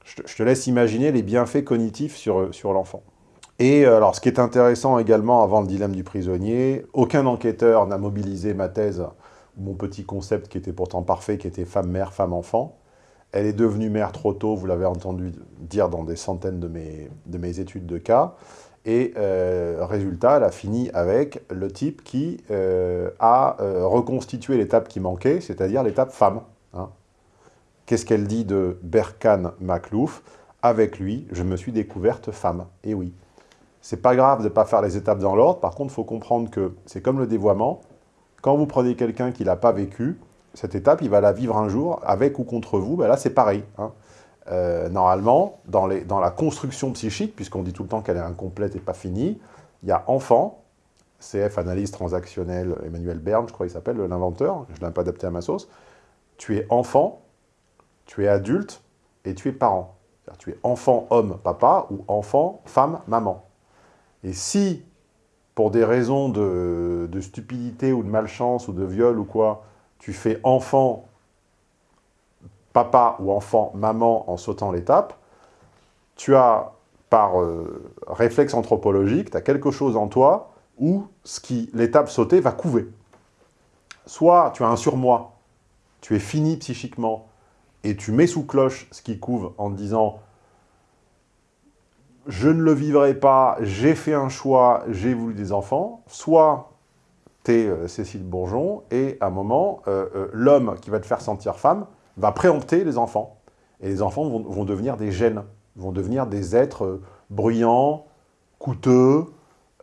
Je te, laisse imaginer les bienfaits cognitifs sur, l'enfant. Et alors, ce qui est intéressant également, avant le dilemme du prisonnier, aucun enquêteur n'a mobilisé ma thèse, mon petit concept qui était pourtant parfait, qui était femme-mère, femme-enfant. Elle est devenue mère trop tôt, vous l'avez entendu dire dans des centaines de mes, de mes études de cas. Et euh, résultat, elle a fini avec le type qui euh, a euh, reconstitué l'étape qui manquait, c'est-à-dire l'étape femme. Hein. Qu'est-ce qu'elle dit de Berkan Maklouf? Avec lui, je me suis découverte femme. Et oui, c'est pas grave de ne pas faire les étapes dans l'ordre, par contre, il faut comprendre que c'est comme le dévoiement. Quand vous prenez quelqu'un qui l'a pas vécu, cette étape, il va la vivre un jour, avec ou contre vous, ben là c'est pareil. Hein. Euh, normalement, dans, la construction psychique, puisqu'on dit tout le temps qu'elle est incomplète et pas finie, il y a enfant, CF, analyse transactionnelle, Emmanuel Bern, je crois qu'il s'appelle, l'inventeur, je ne l'ai pas adapté à ma sauce, tu es enfant, tu es adulte et tu es parent. Tu es enfant, homme, papa, ou enfant, femme, maman. Et si, pour des raisons de stupidité ou de malchance ou de viol ou quoi, tu fais enfant, papa ou enfant, maman en sautant l'étape, tu as, par euh, réflexe anthropologique, tu as quelque chose en toi où l'étape sautée va couver. Soit tu as un surmoi, tu es fini psychiquement, et tu mets sous cloche ce qui couve en disant « je ne le vivrai pas, j'ai fait un choix, j'ai voulu des enfants », soit tu es euh, Cécile Bourgeon, et à un moment, euh, l'homme qui va te faire sentir femme, va préempter les enfants. Et les enfants vont, devenir des gènes, vont devenir des êtres euh, bruyants, coûteux,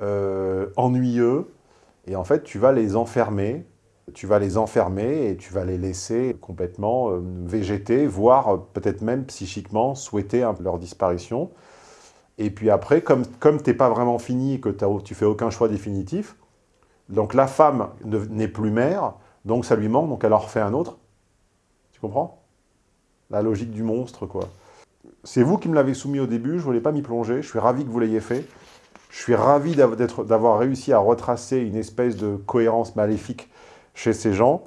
euh, ennuyeux. Et en fait, tu vas les enfermer, tu vas les enfermer et tu vas les laisser complètement euh, végéter, voire peut-être même psychiquement souhaiter leur disparition. Et puis après, comme, comme tu n'es pas vraiment fini et que tu fais aucun choix définitif, donc la femme n'est plus mère, donc ça lui manque, donc elle en refait un autre, tu comprends? La logique du monstre, quoi. C'est vous qui me l'avez soumis au début, je ne voulais pas m'y plonger, je suis ravi que vous l'ayez fait. Je suis ravi d'avoir réussi à retracer une espèce de cohérence maléfique chez ces gens.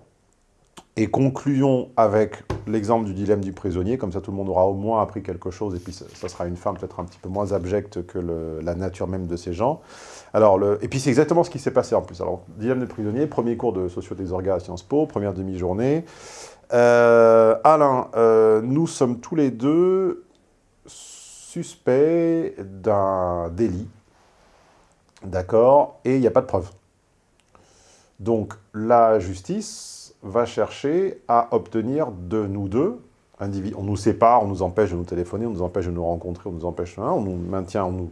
Et concluons avec l'exemple du dilemme du prisonnier, comme ça tout le monde aura au moins appris quelque chose, et puis ça, sera une femme peut-être un petit peu moins abjecte que la nature même de ces gens. Alors, le, et puis c'est exactement ce qui s'est passé en plus. Alors, dilemme du prisonnier, premier cours de socio des à Sciences Po, première demi-journée. Euh, Alain, euh, nous sommes tous les deux suspects d'un délit, d'accord, et il n'y a pas de preuve. Donc, la justice va chercher à obtenir de nous deux, on nous sépare, on nous empêche de nous téléphoner, on nous empêche de nous rencontrer, on nous empêche, on nous maintient, on nous,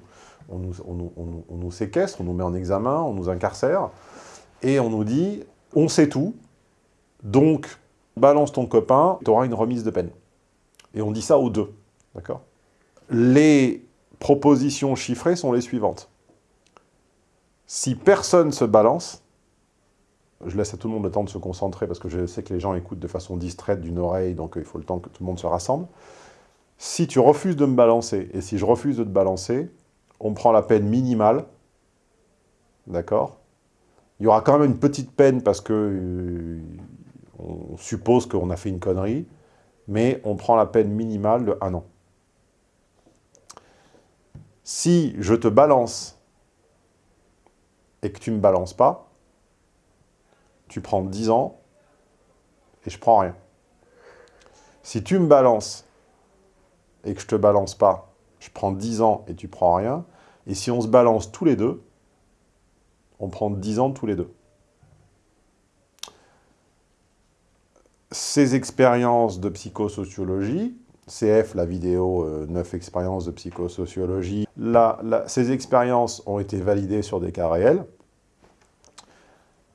on nous, séquestre, on nous met en examen, on nous incarcère, et on nous dit, on sait tout, donc balance ton copain, tu auras une remise de peine. Et on dit ça aux deux, d'accord? Les propositions chiffrées sont les suivantes. Si personne se balance, je laisse à tout le monde le temps de se concentrer parce que je sais que les gens écoutent de façon distraite d'une oreille, donc il faut le temps que tout le monde se rassemble. Si tu refuses de me balancer, et si je refuse de te balancer, on prend la peine minimale, d'accord? Il y aura quand même une petite peine parce que euh, on suppose qu'on a fait une connerie, mais on prend la peine minimale de un an. Si je te balance et que tu ne me balances pas, tu prends 10 ans et je prends rien. Si tu me balances et que je te balance pas, je prends 10 ans et tu prends rien. Et si on se balance tous les deux, on prend 10 ans tous les deux. Ces expériences de psychosociologie, CF, la vidéo 9 euh, expériences de psychosociologie, ces expériences ont été validées sur des cas réels.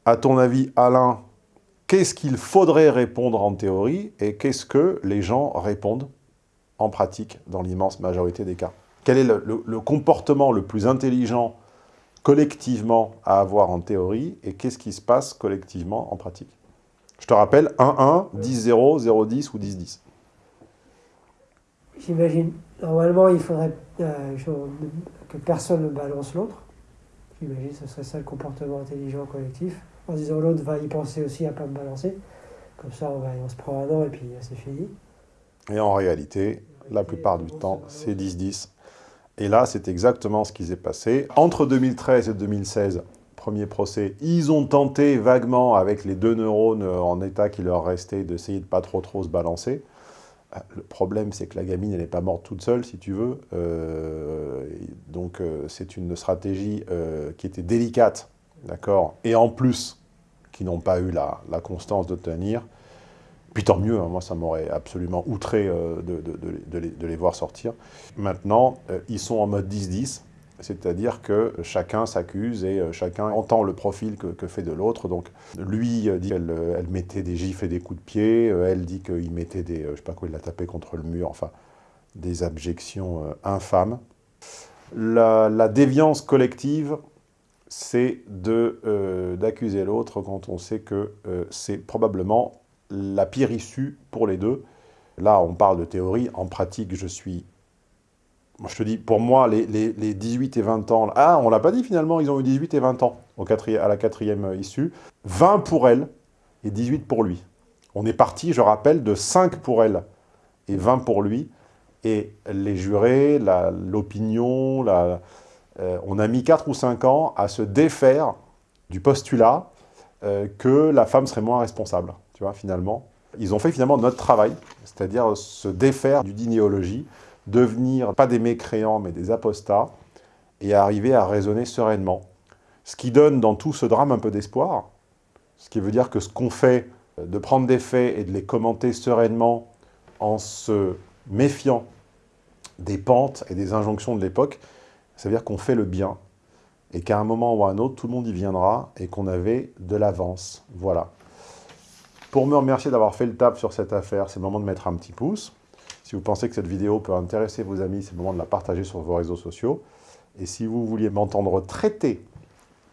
À ton avis, Alain, qu'est-ce qu'il faudrait répondre en théorie et qu'est-ce que les gens répondent en pratique dans l'immense majorité des cas? Quel est le, comportement le plus intelligent collectivement à avoir en théorie et qu'est-ce qui se passe collectivement en pratique? Je te rappelle 1-1, 10-0, 0-10 ou 10-10. J'imagine, normalement, il faudrait euh, que personne ne balance l'autre. J'imagine que ce serait ça le comportement intelligent collectif en disant l'autre va y penser aussi à pas me balancer. Comme ça, on, va, on se prend un an et puis c'est fini. Et en réalité, la plupart du temps, c'est 10-10. Et là, c'est exactement ce qui s'est passé. Entre 2013 et 2016, premier procès, ils ont tenté vaguement, avec les deux neurones en état qui leur restait, d'essayer de pas trop trop se balancer. Euh, le problème, c'est que la gamine, elle n'est pas morte toute seule, si tu veux. Euh, donc, c'est une stratégie qui était délicate d'accord? Et en plus, qui n'ont pas eu la, constance de tenir, puis tant mieux, hein, moi ça m'aurait absolument outré euh, de, les, voir sortir. Maintenant, euh, ils sont en mode 10-10, c'est-à-dire que chacun s'accuse et euh, chacun entend le profil que, fait de l'autre. Donc lui dit qu'elle elle mettait des gifles et des coups de pied, elle dit qu'il mettait des, je sais pas quoi, il l'a tapé contre le mur, enfin des abjections infâmes. la déviance collective, c'est euh, d'accuser l'autre quand on sait que euh, c'est probablement la pire issue pour les deux. Là, on parle de théorie. En pratique, je suis... Je te dis, pour moi, les, 18 et 20 ans... Ah, on l'a pas dit finalement, ils ont eu 18 et 20 ans à la quatrième issue. 20 pour elle et 18 pour lui. On est parti, je rappelle, de 5 pour elle et 20 pour lui. Et les jurés, l'opinion, euh, on a mis 4 ou 5 ans à se défaire du postulat euh, que la femme serait moins responsable, tu vois, finalement. Ils ont fait finalement notre travail, c'est-à-dire se défaire d'une idéologie, devenir pas des mécréants, mais des apostats, et arriver à raisonner sereinement. Ce qui donne dans tout ce drame un peu d'espoir, ce qui veut dire que ce qu'on fait, de prendre des faits et de les commenter sereinement en se méfiant des pentes et des injonctions de l'époque, ça veut dire qu'on fait le bien et qu'à un moment ou à un autre, tout le monde y viendra et qu'on avait de l'avance. Voilà. Pour me remercier d'avoir fait le tap sur cette affaire, c'est le moment de mettre un petit pouce. Si vous pensez que cette vidéo peut intéresser vos amis, c'est le moment de la partager sur vos réseaux sociaux. Et si vous vouliez m'entendre traiter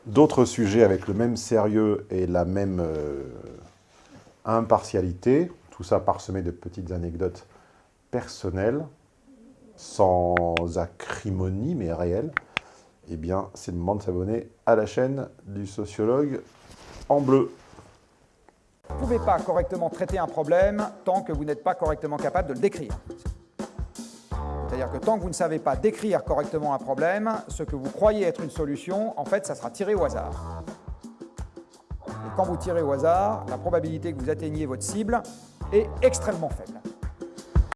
d'autres sujets avec le même sérieux et la même euh, impartialité, tout ça parsemé de petites anecdotes personnelles, sans acrimonie, mais réelle, eh bien, c'est le moment de s'abonner à la chaîne du sociologue en bleu. Vous ne pouvez pas correctement traiter un problème tant que vous n'êtes pas correctement capable de le décrire. C'est-à-dire que tant que vous ne savez pas décrire correctement un problème, ce que vous croyez être une solution, en fait, ça sera tiré au hasard. Et quand vous tirez au hasard, la probabilité que vous atteigniez votre cible est extrêmement faible.